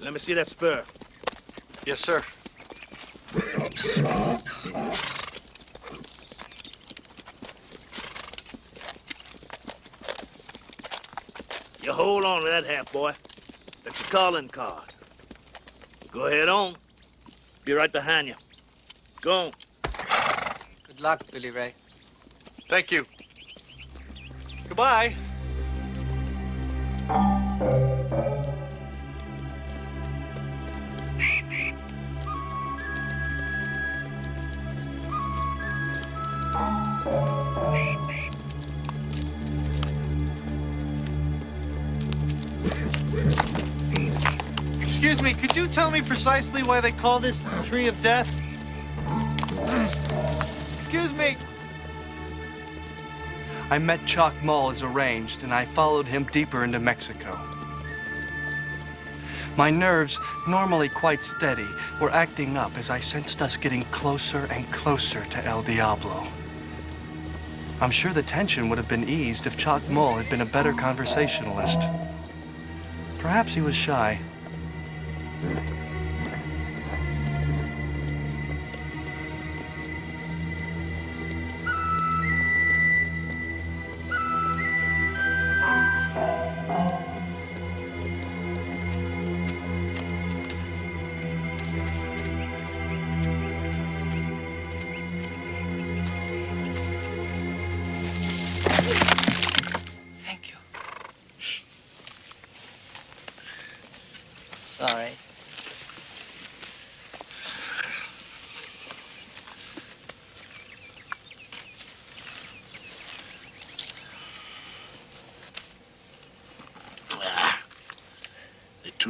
Let me see that spur. Yes, sir. You hold on to that half, boy. That's your calling card. Go ahead on. Be right behind you. Go on. Good luck, Billy Ray. Thank you. Goodbye. Me, could you tell me precisely why they call this the Tree of Death? Excuse me. I met Chalk Mull as arranged, and I followed him deeper into Mexico. My nerves, normally quite steady, were acting up as I sensed us getting closer and closer to El Diablo. I'm sure the tension would have been eased if Chalk Mull had been a better conversationalist. Perhaps he was shy. Thank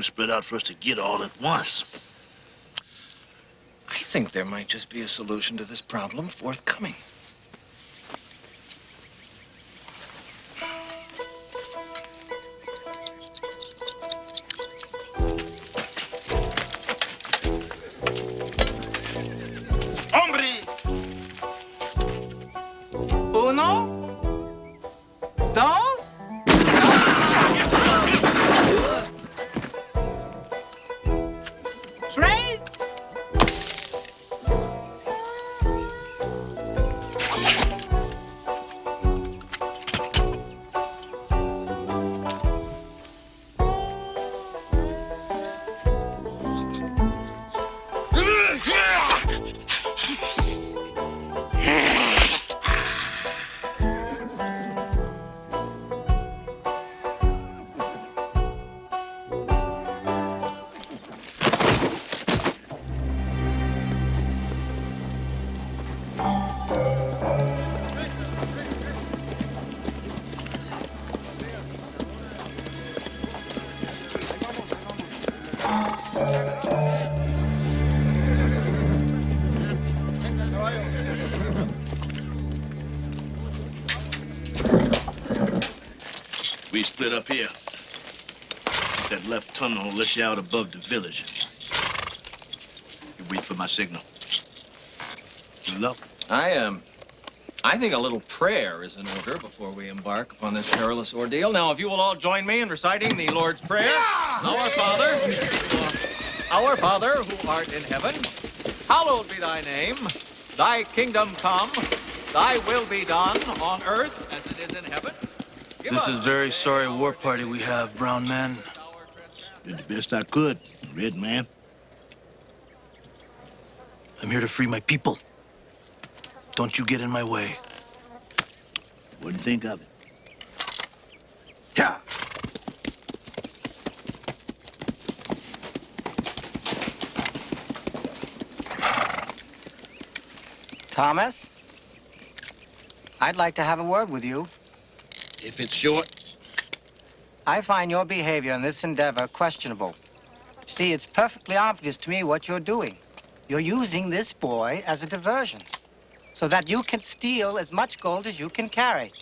too spread out for us to get all at once. I think there might just be a solution to this problem forthcoming. We split up here. That left tunnel will let you out above the village. You wait for my signal. Good luck. I am. Um, I think a little prayer is in order before we embark upon this perilous ordeal. Now, if you will all join me in reciting the Lord's Prayer. Our Father, our Father who art in heaven, hallowed be thy name. Thy kingdom come. Thy will be done on earth as it is in heaven. This is very sorry war party we have, brown man. Did the best I could, red man. I'm here to free my people. Don't you get in my way. Wouldn't think of it. Yeah. Thomas? I'd like to have a word with you. If it's short, I find your behavior in this endeavor questionable. See, it's perfectly obvious to me what you're doing. You're using this boy as a diversion so that you can steal as much gold as you can carry.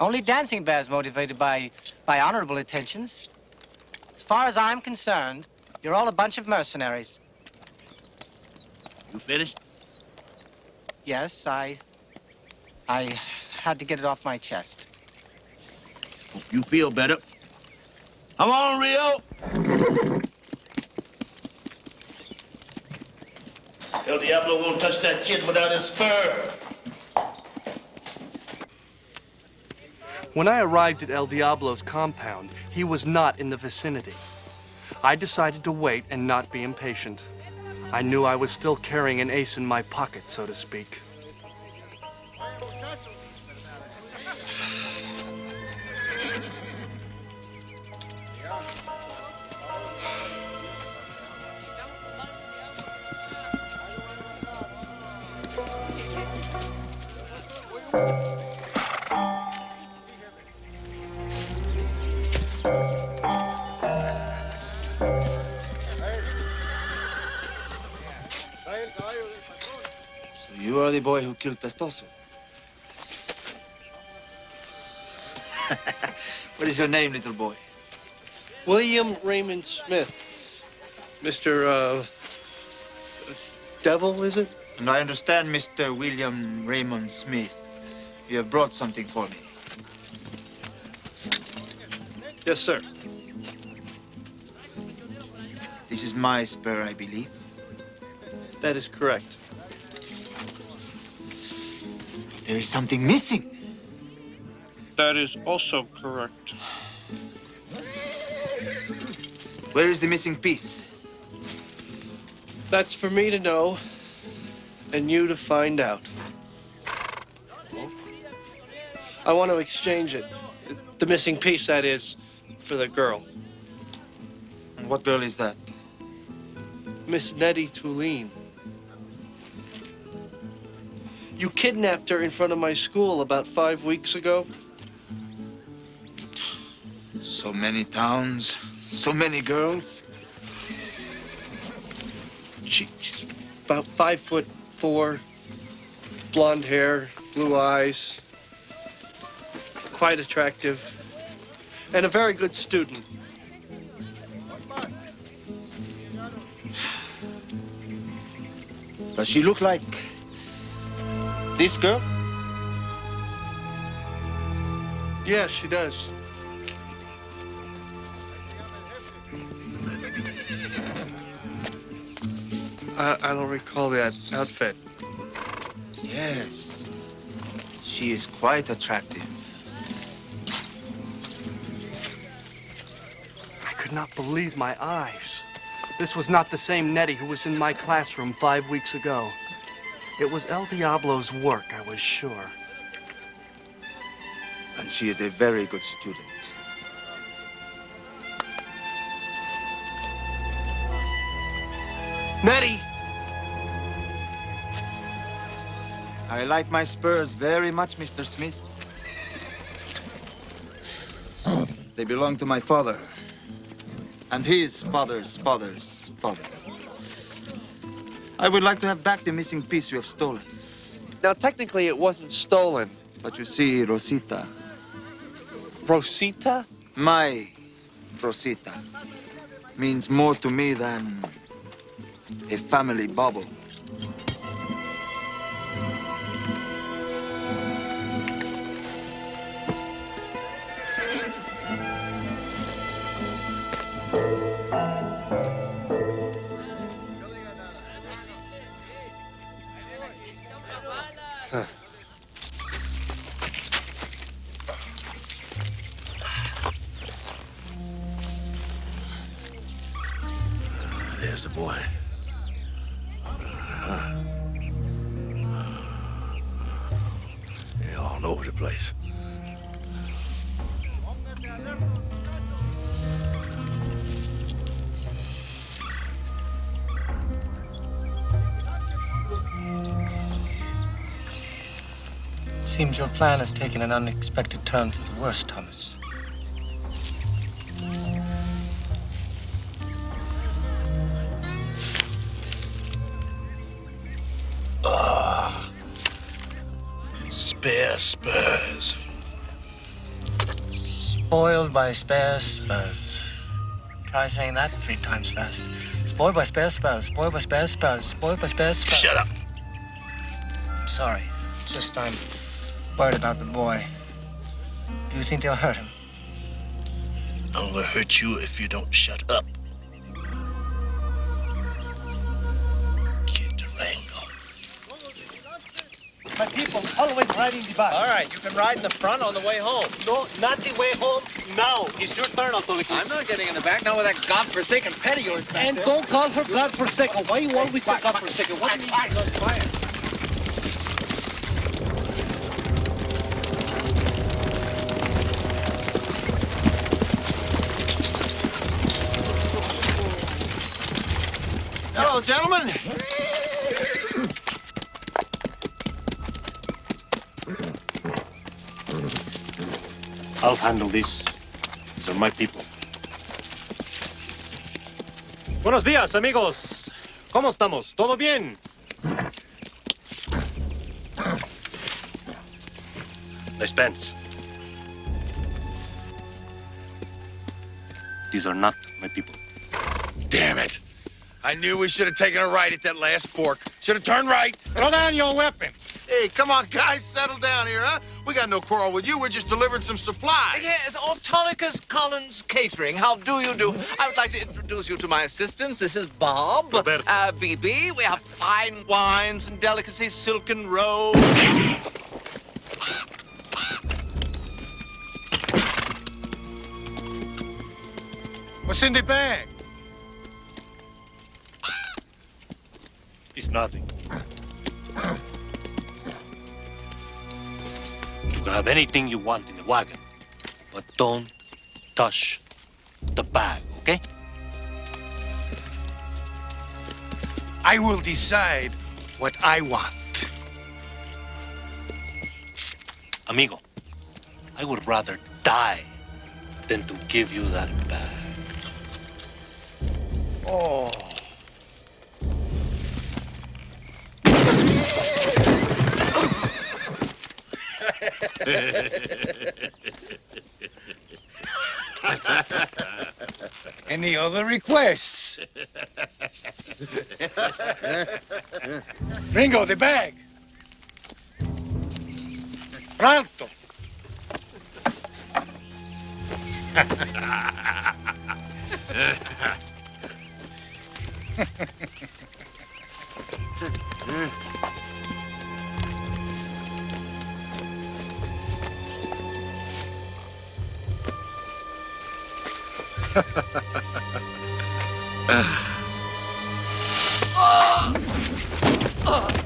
Only Dancing Bear's motivated by, by honorable intentions. As far as I'm concerned, you're all a bunch of mercenaries. you finished? Yes, I... I had to get it off my chest. Hope you feel better. Come on, Rio. El Diablo won't touch that kid without his spur. When I arrived at El Diablo's compound, he was not in the vicinity. I decided to wait and not be impatient. I knew I was still carrying an ace in my pocket, so to speak. So you are the boy who killed Pistoso. what is your name, little boy? William Raymond Smith. Mr. Uh, Devil, is it? And I understand, Mr. William Raymond Smith, you have brought something for me. Yes, sir. This is my spur, I believe. That is correct. There is something missing. That is also correct. Where is the missing piece? That's for me to know and you to find out. I want to exchange it. The missing piece, that is, for the girl. And what girl is that? Miss Nettie Tuline. You kidnapped her in front of my school about five weeks ago. So many towns, so many girls. She, she's about five foot four, blonde hair, blue eyes, quite attractive, and a very good student. Does she look like this girl? Yes, she does. I, I don't recall that outfit. Yes. She is quite attractive. Could not believe my eyes. This was not the same Nettie who was in my classroom five weeks ago. It was El Diablo's work, I was sure. And she is a very good student. Nettie! I like my spurs very much, Mr. Smith. They belong to my father. And his father's father's father. I would like to have back the missing piece you have stolen. Now, technically, it wasn't stolen. But you see, Rosita. Rosita? My Rosita means more to me than a family bauble. Seems your plan has taken an unexpected turn for the worse, Thomas. Ah. Spare spurs. Spoiled by spare spurs. Try saying that three times fast. Spoiled by spare spurs. Spoiled by spare spurs. Spoiled by spare spurs. Shut up. I'm sorry. It's just I'm worried about the boy. Do you think they'll hurt him? I'm gonna hurt you if you don't shut up. Riding the back. All right, you can ride in the front on the way home. No, not the way home. Now, it's your turn, Autolycus. I'm not getting in the back, not with that godforsaken pet of yours back And there. don't call her godforsaken. Why you always say godforsaken? What do you mean? Hello, gentlemen. I'll handle this. These are my people. Buenos días, amigos. ¿Cómo estamos? ¿Todo bien? Nice pants. These are not my people. Damn it. I knew we should have taken a right at that last fork. Should have turned right. Throw down your weapon. Hey, come on, guys. Settle down here, huh? We got no quarrel with you. We're just delivering some supplies. Yes, Autolycus Collins Catering. How do you do? I would like to introduce you to my assistants. This is Bob. Roberto. Uh, BB. We have fine wines and delicacies, silken robes. What's in the bag? It's nothing. Can have anything you want in the wagon, but don't touch the bag, okay? I will decide what I want. Amigo, I would rather die than to give you that bag. Oh. Any other requests? Ringo, the bag. Pronto. When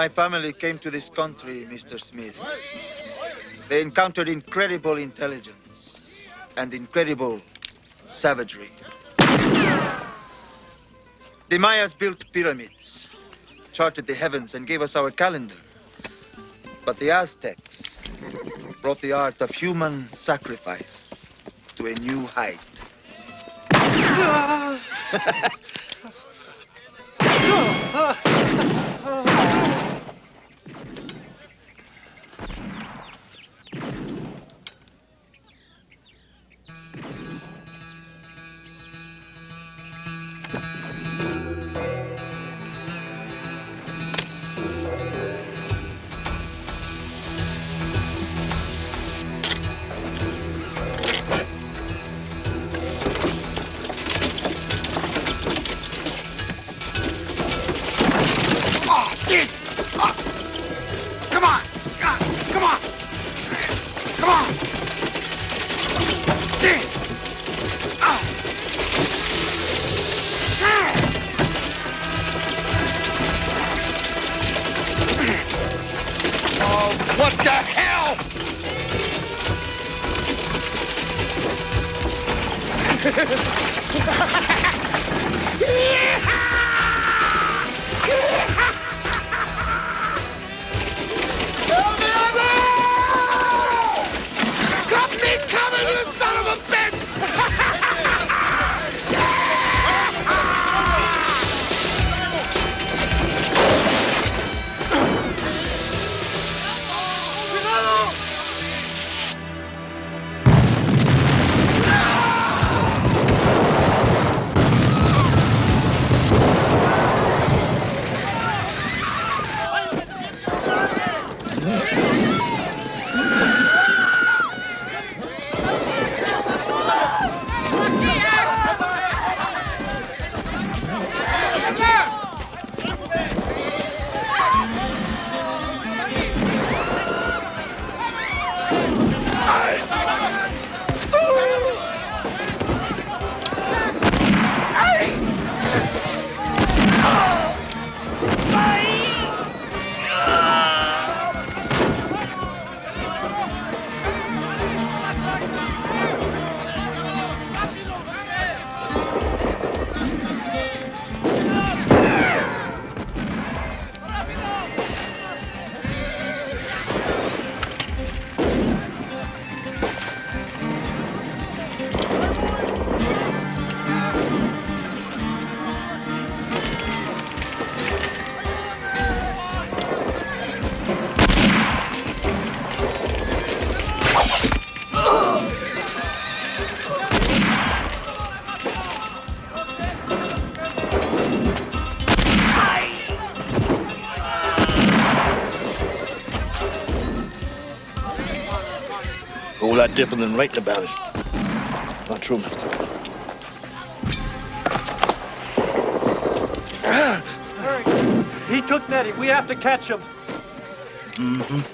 My family came to this country, Mr. Smith. They encountered incredible intelligence and incredible savagery. The Mayas built pyramids, charted the heavens, and gave us our calendar. But the Aztecs brought the art of human sacrifice to a new height. different than writing about it. Not Truman. He took Nettie. We have to catch him. Mm-hmm.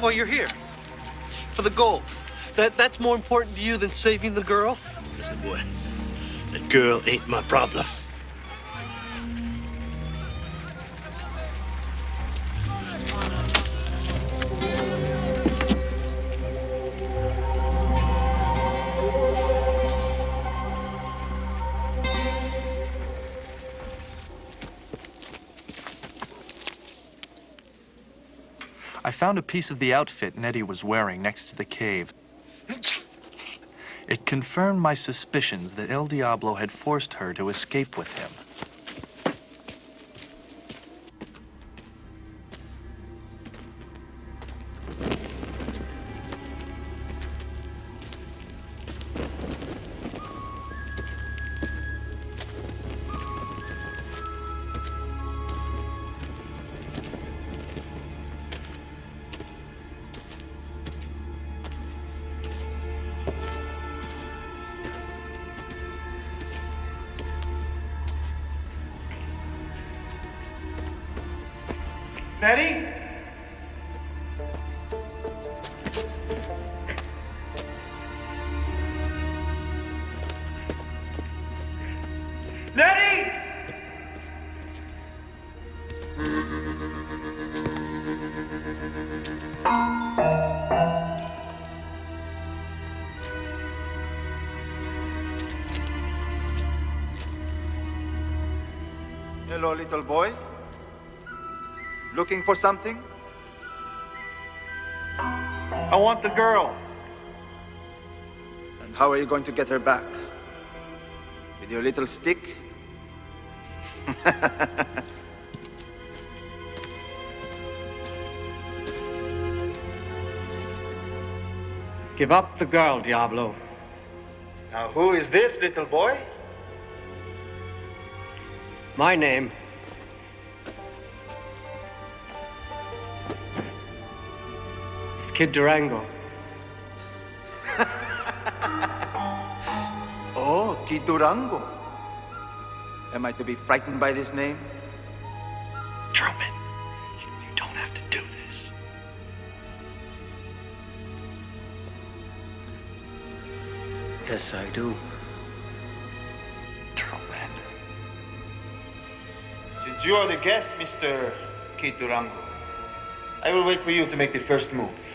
Why you're here? For the gold? That, that's more important to you than saving the girl? Listen, boy, that girl ain't my problem. Found a piece of the outfit Nettie was wearing next to the cave. It confirmed my suspicions that El Diablo had forced her to escape with him. Hello, little boy. Looking for something? I want the girl. And how are you going to get her back? With your little stick? Give up the girl, Diablo. Now, who is this little boy? My name is Kid Durango. Oh, Kid Durango. Am I to be frightened by this name? Truman, Yes, I do. Truman. Since you are the guest, Mr. Kid Durango, I will wait for you to make the first move.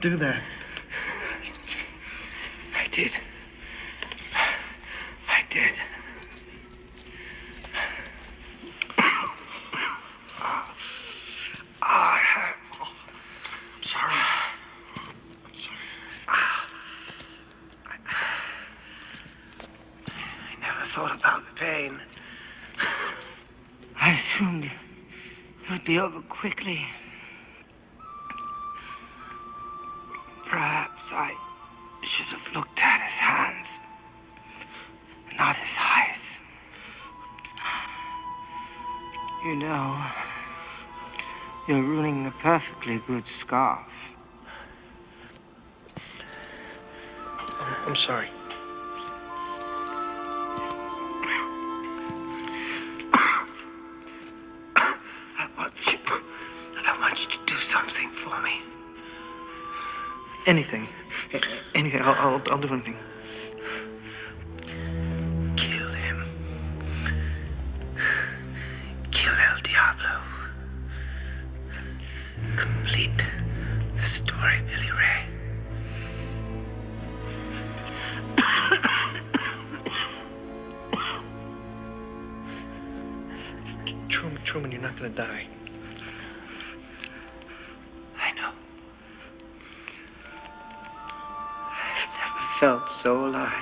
Do that. Good scarf. I'm sorry. I want you. I want you to do something for me. Anything. Anything. I'll, I'll, I'll do anything. Felt so alive.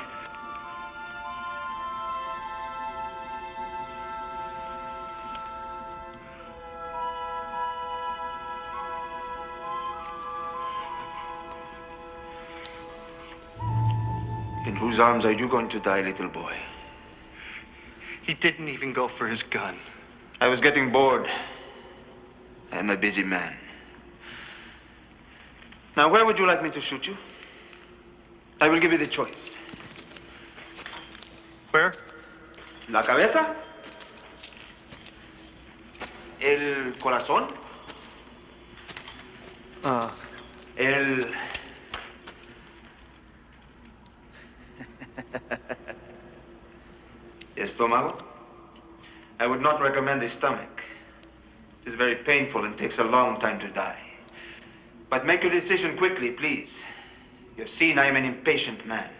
In whose arms are you going to die, little boy? He didn't even go for his gun. I was getting bored. I am a busy man. Now, where would you like me to shoot you? I will give you the choice. Where? La cabeza? El corazón? Uh, El... Estómago? I would not recommend the stomach. It is very painful and takes a long time to die. But make your decision quickly, please. You have seen I am an impatient man.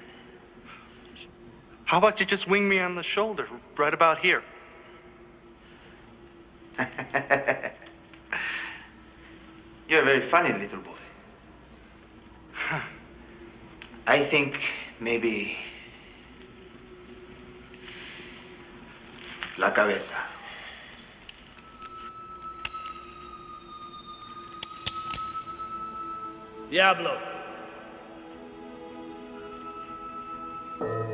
how about you just wing me on the shoulder, right about here? You're a very funny little boy. I think maybe la cabeza. Diablo. thank you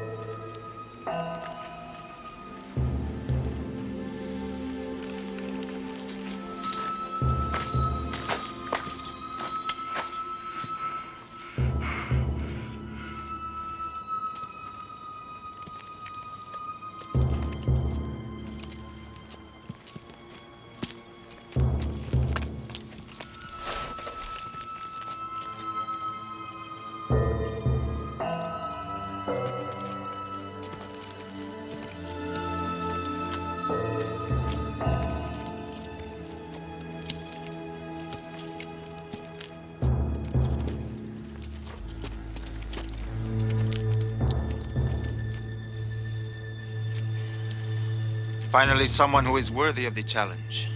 Finally, someone who is worthy of the challenge.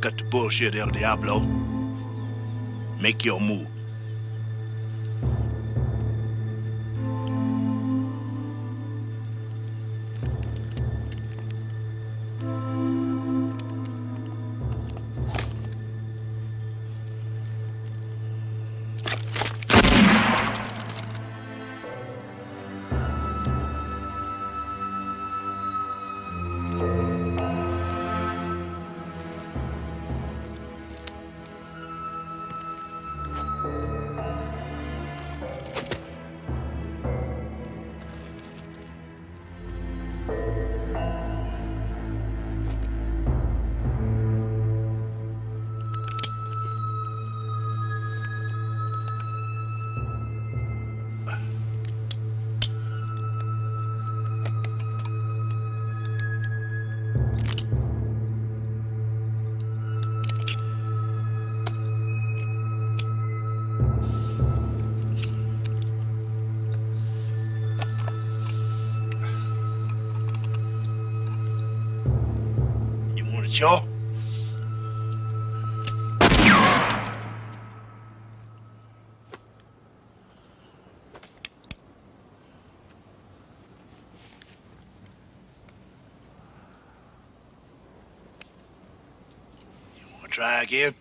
Cut the bullshit, El Diablo. Make your move. Sure. try again?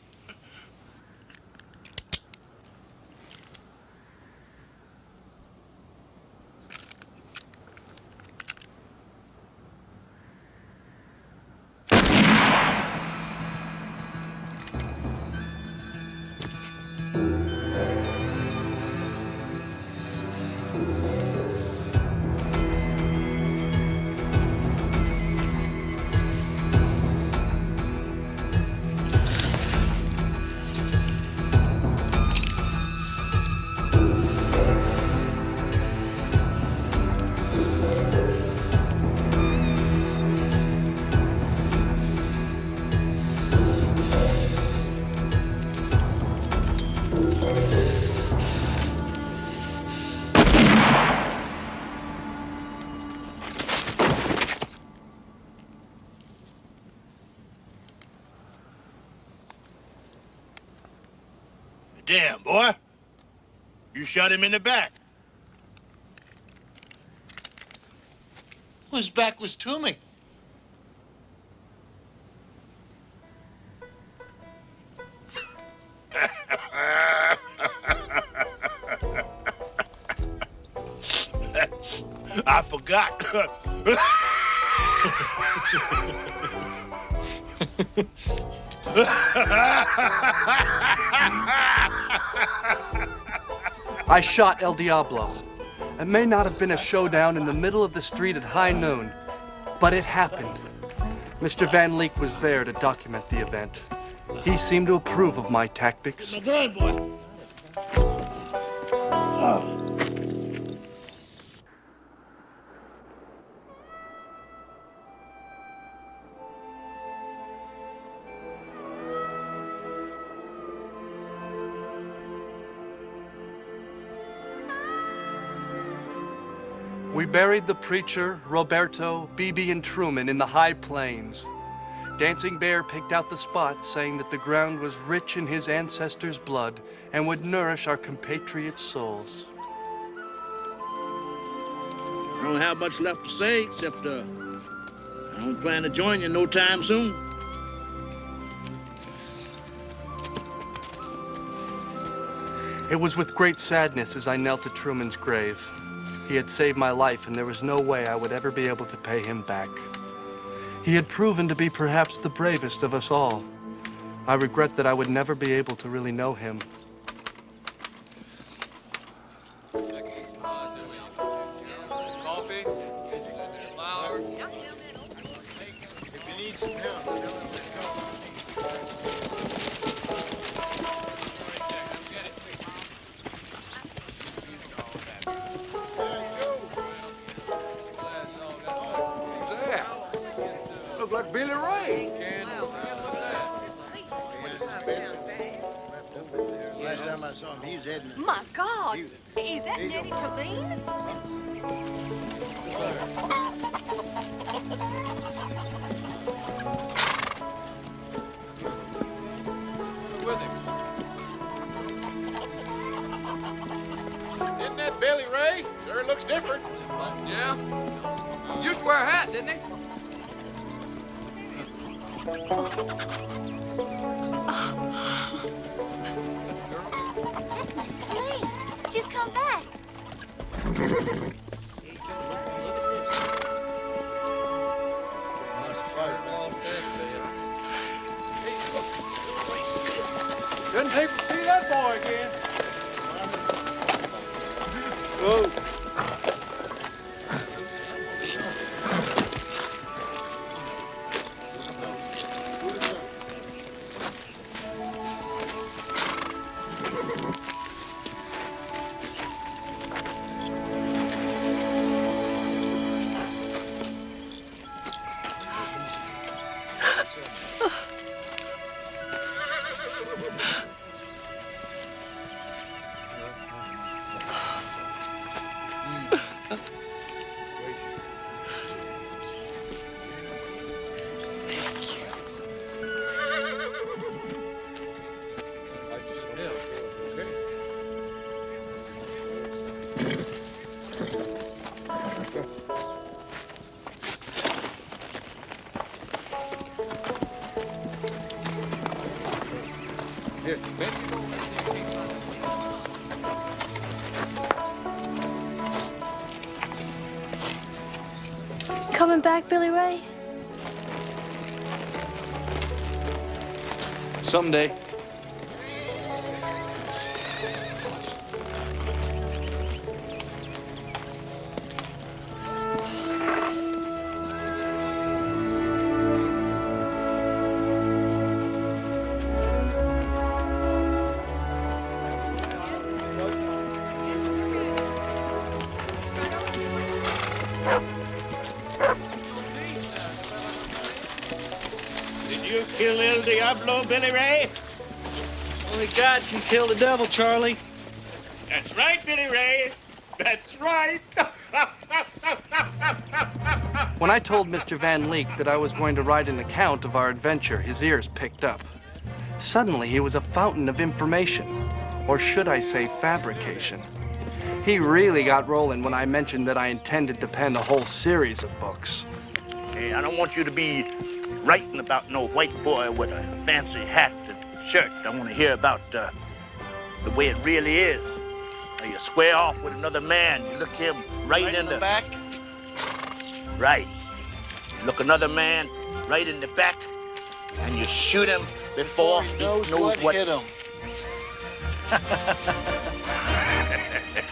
Shot him in the back. His back was to me. I shot El Diablo. It may not have been a showdown in the middle of the street at high noon, but it happened. Mr. Van Leek was there to document the event. He seemed to approve of my tactics. Buried the preacher, Roberto, Beebe, and Truman in the high plains. Dancing Bear picked out the spot, saying that the ground was rich in his ancestors' blood and would nourish our compatriots' souls. I don't have much left to say, except uh, I don't plan to join you no time soon. It was with great sadness as I knelt at Truman's grave. He had saved my life, and there was no way I would ever be able to pay him back. He had proven to be perhaps the bravest of us all. I regret that I would never be able to really know him. Back, Billy Ray? Someday. Kill the devil, Charlie. That's right, Billy Ray. That's right. When I told Mr. Van Leek that I was going to write an account of our adventure, his ears picked up. Suddenly, he was a fountain of information, or should I say fabrication. He really got rolling when I mentioned that I intended to pen a whole series of books. Hey, I don't want you to be writing about no white boy with a fancy hat and shirt. I want to hear about uh, the way it really is. Now you square off with another man, you look him right, in the back. Right. You look another man right in the back, and you shoot him before, he knows, what, hit him.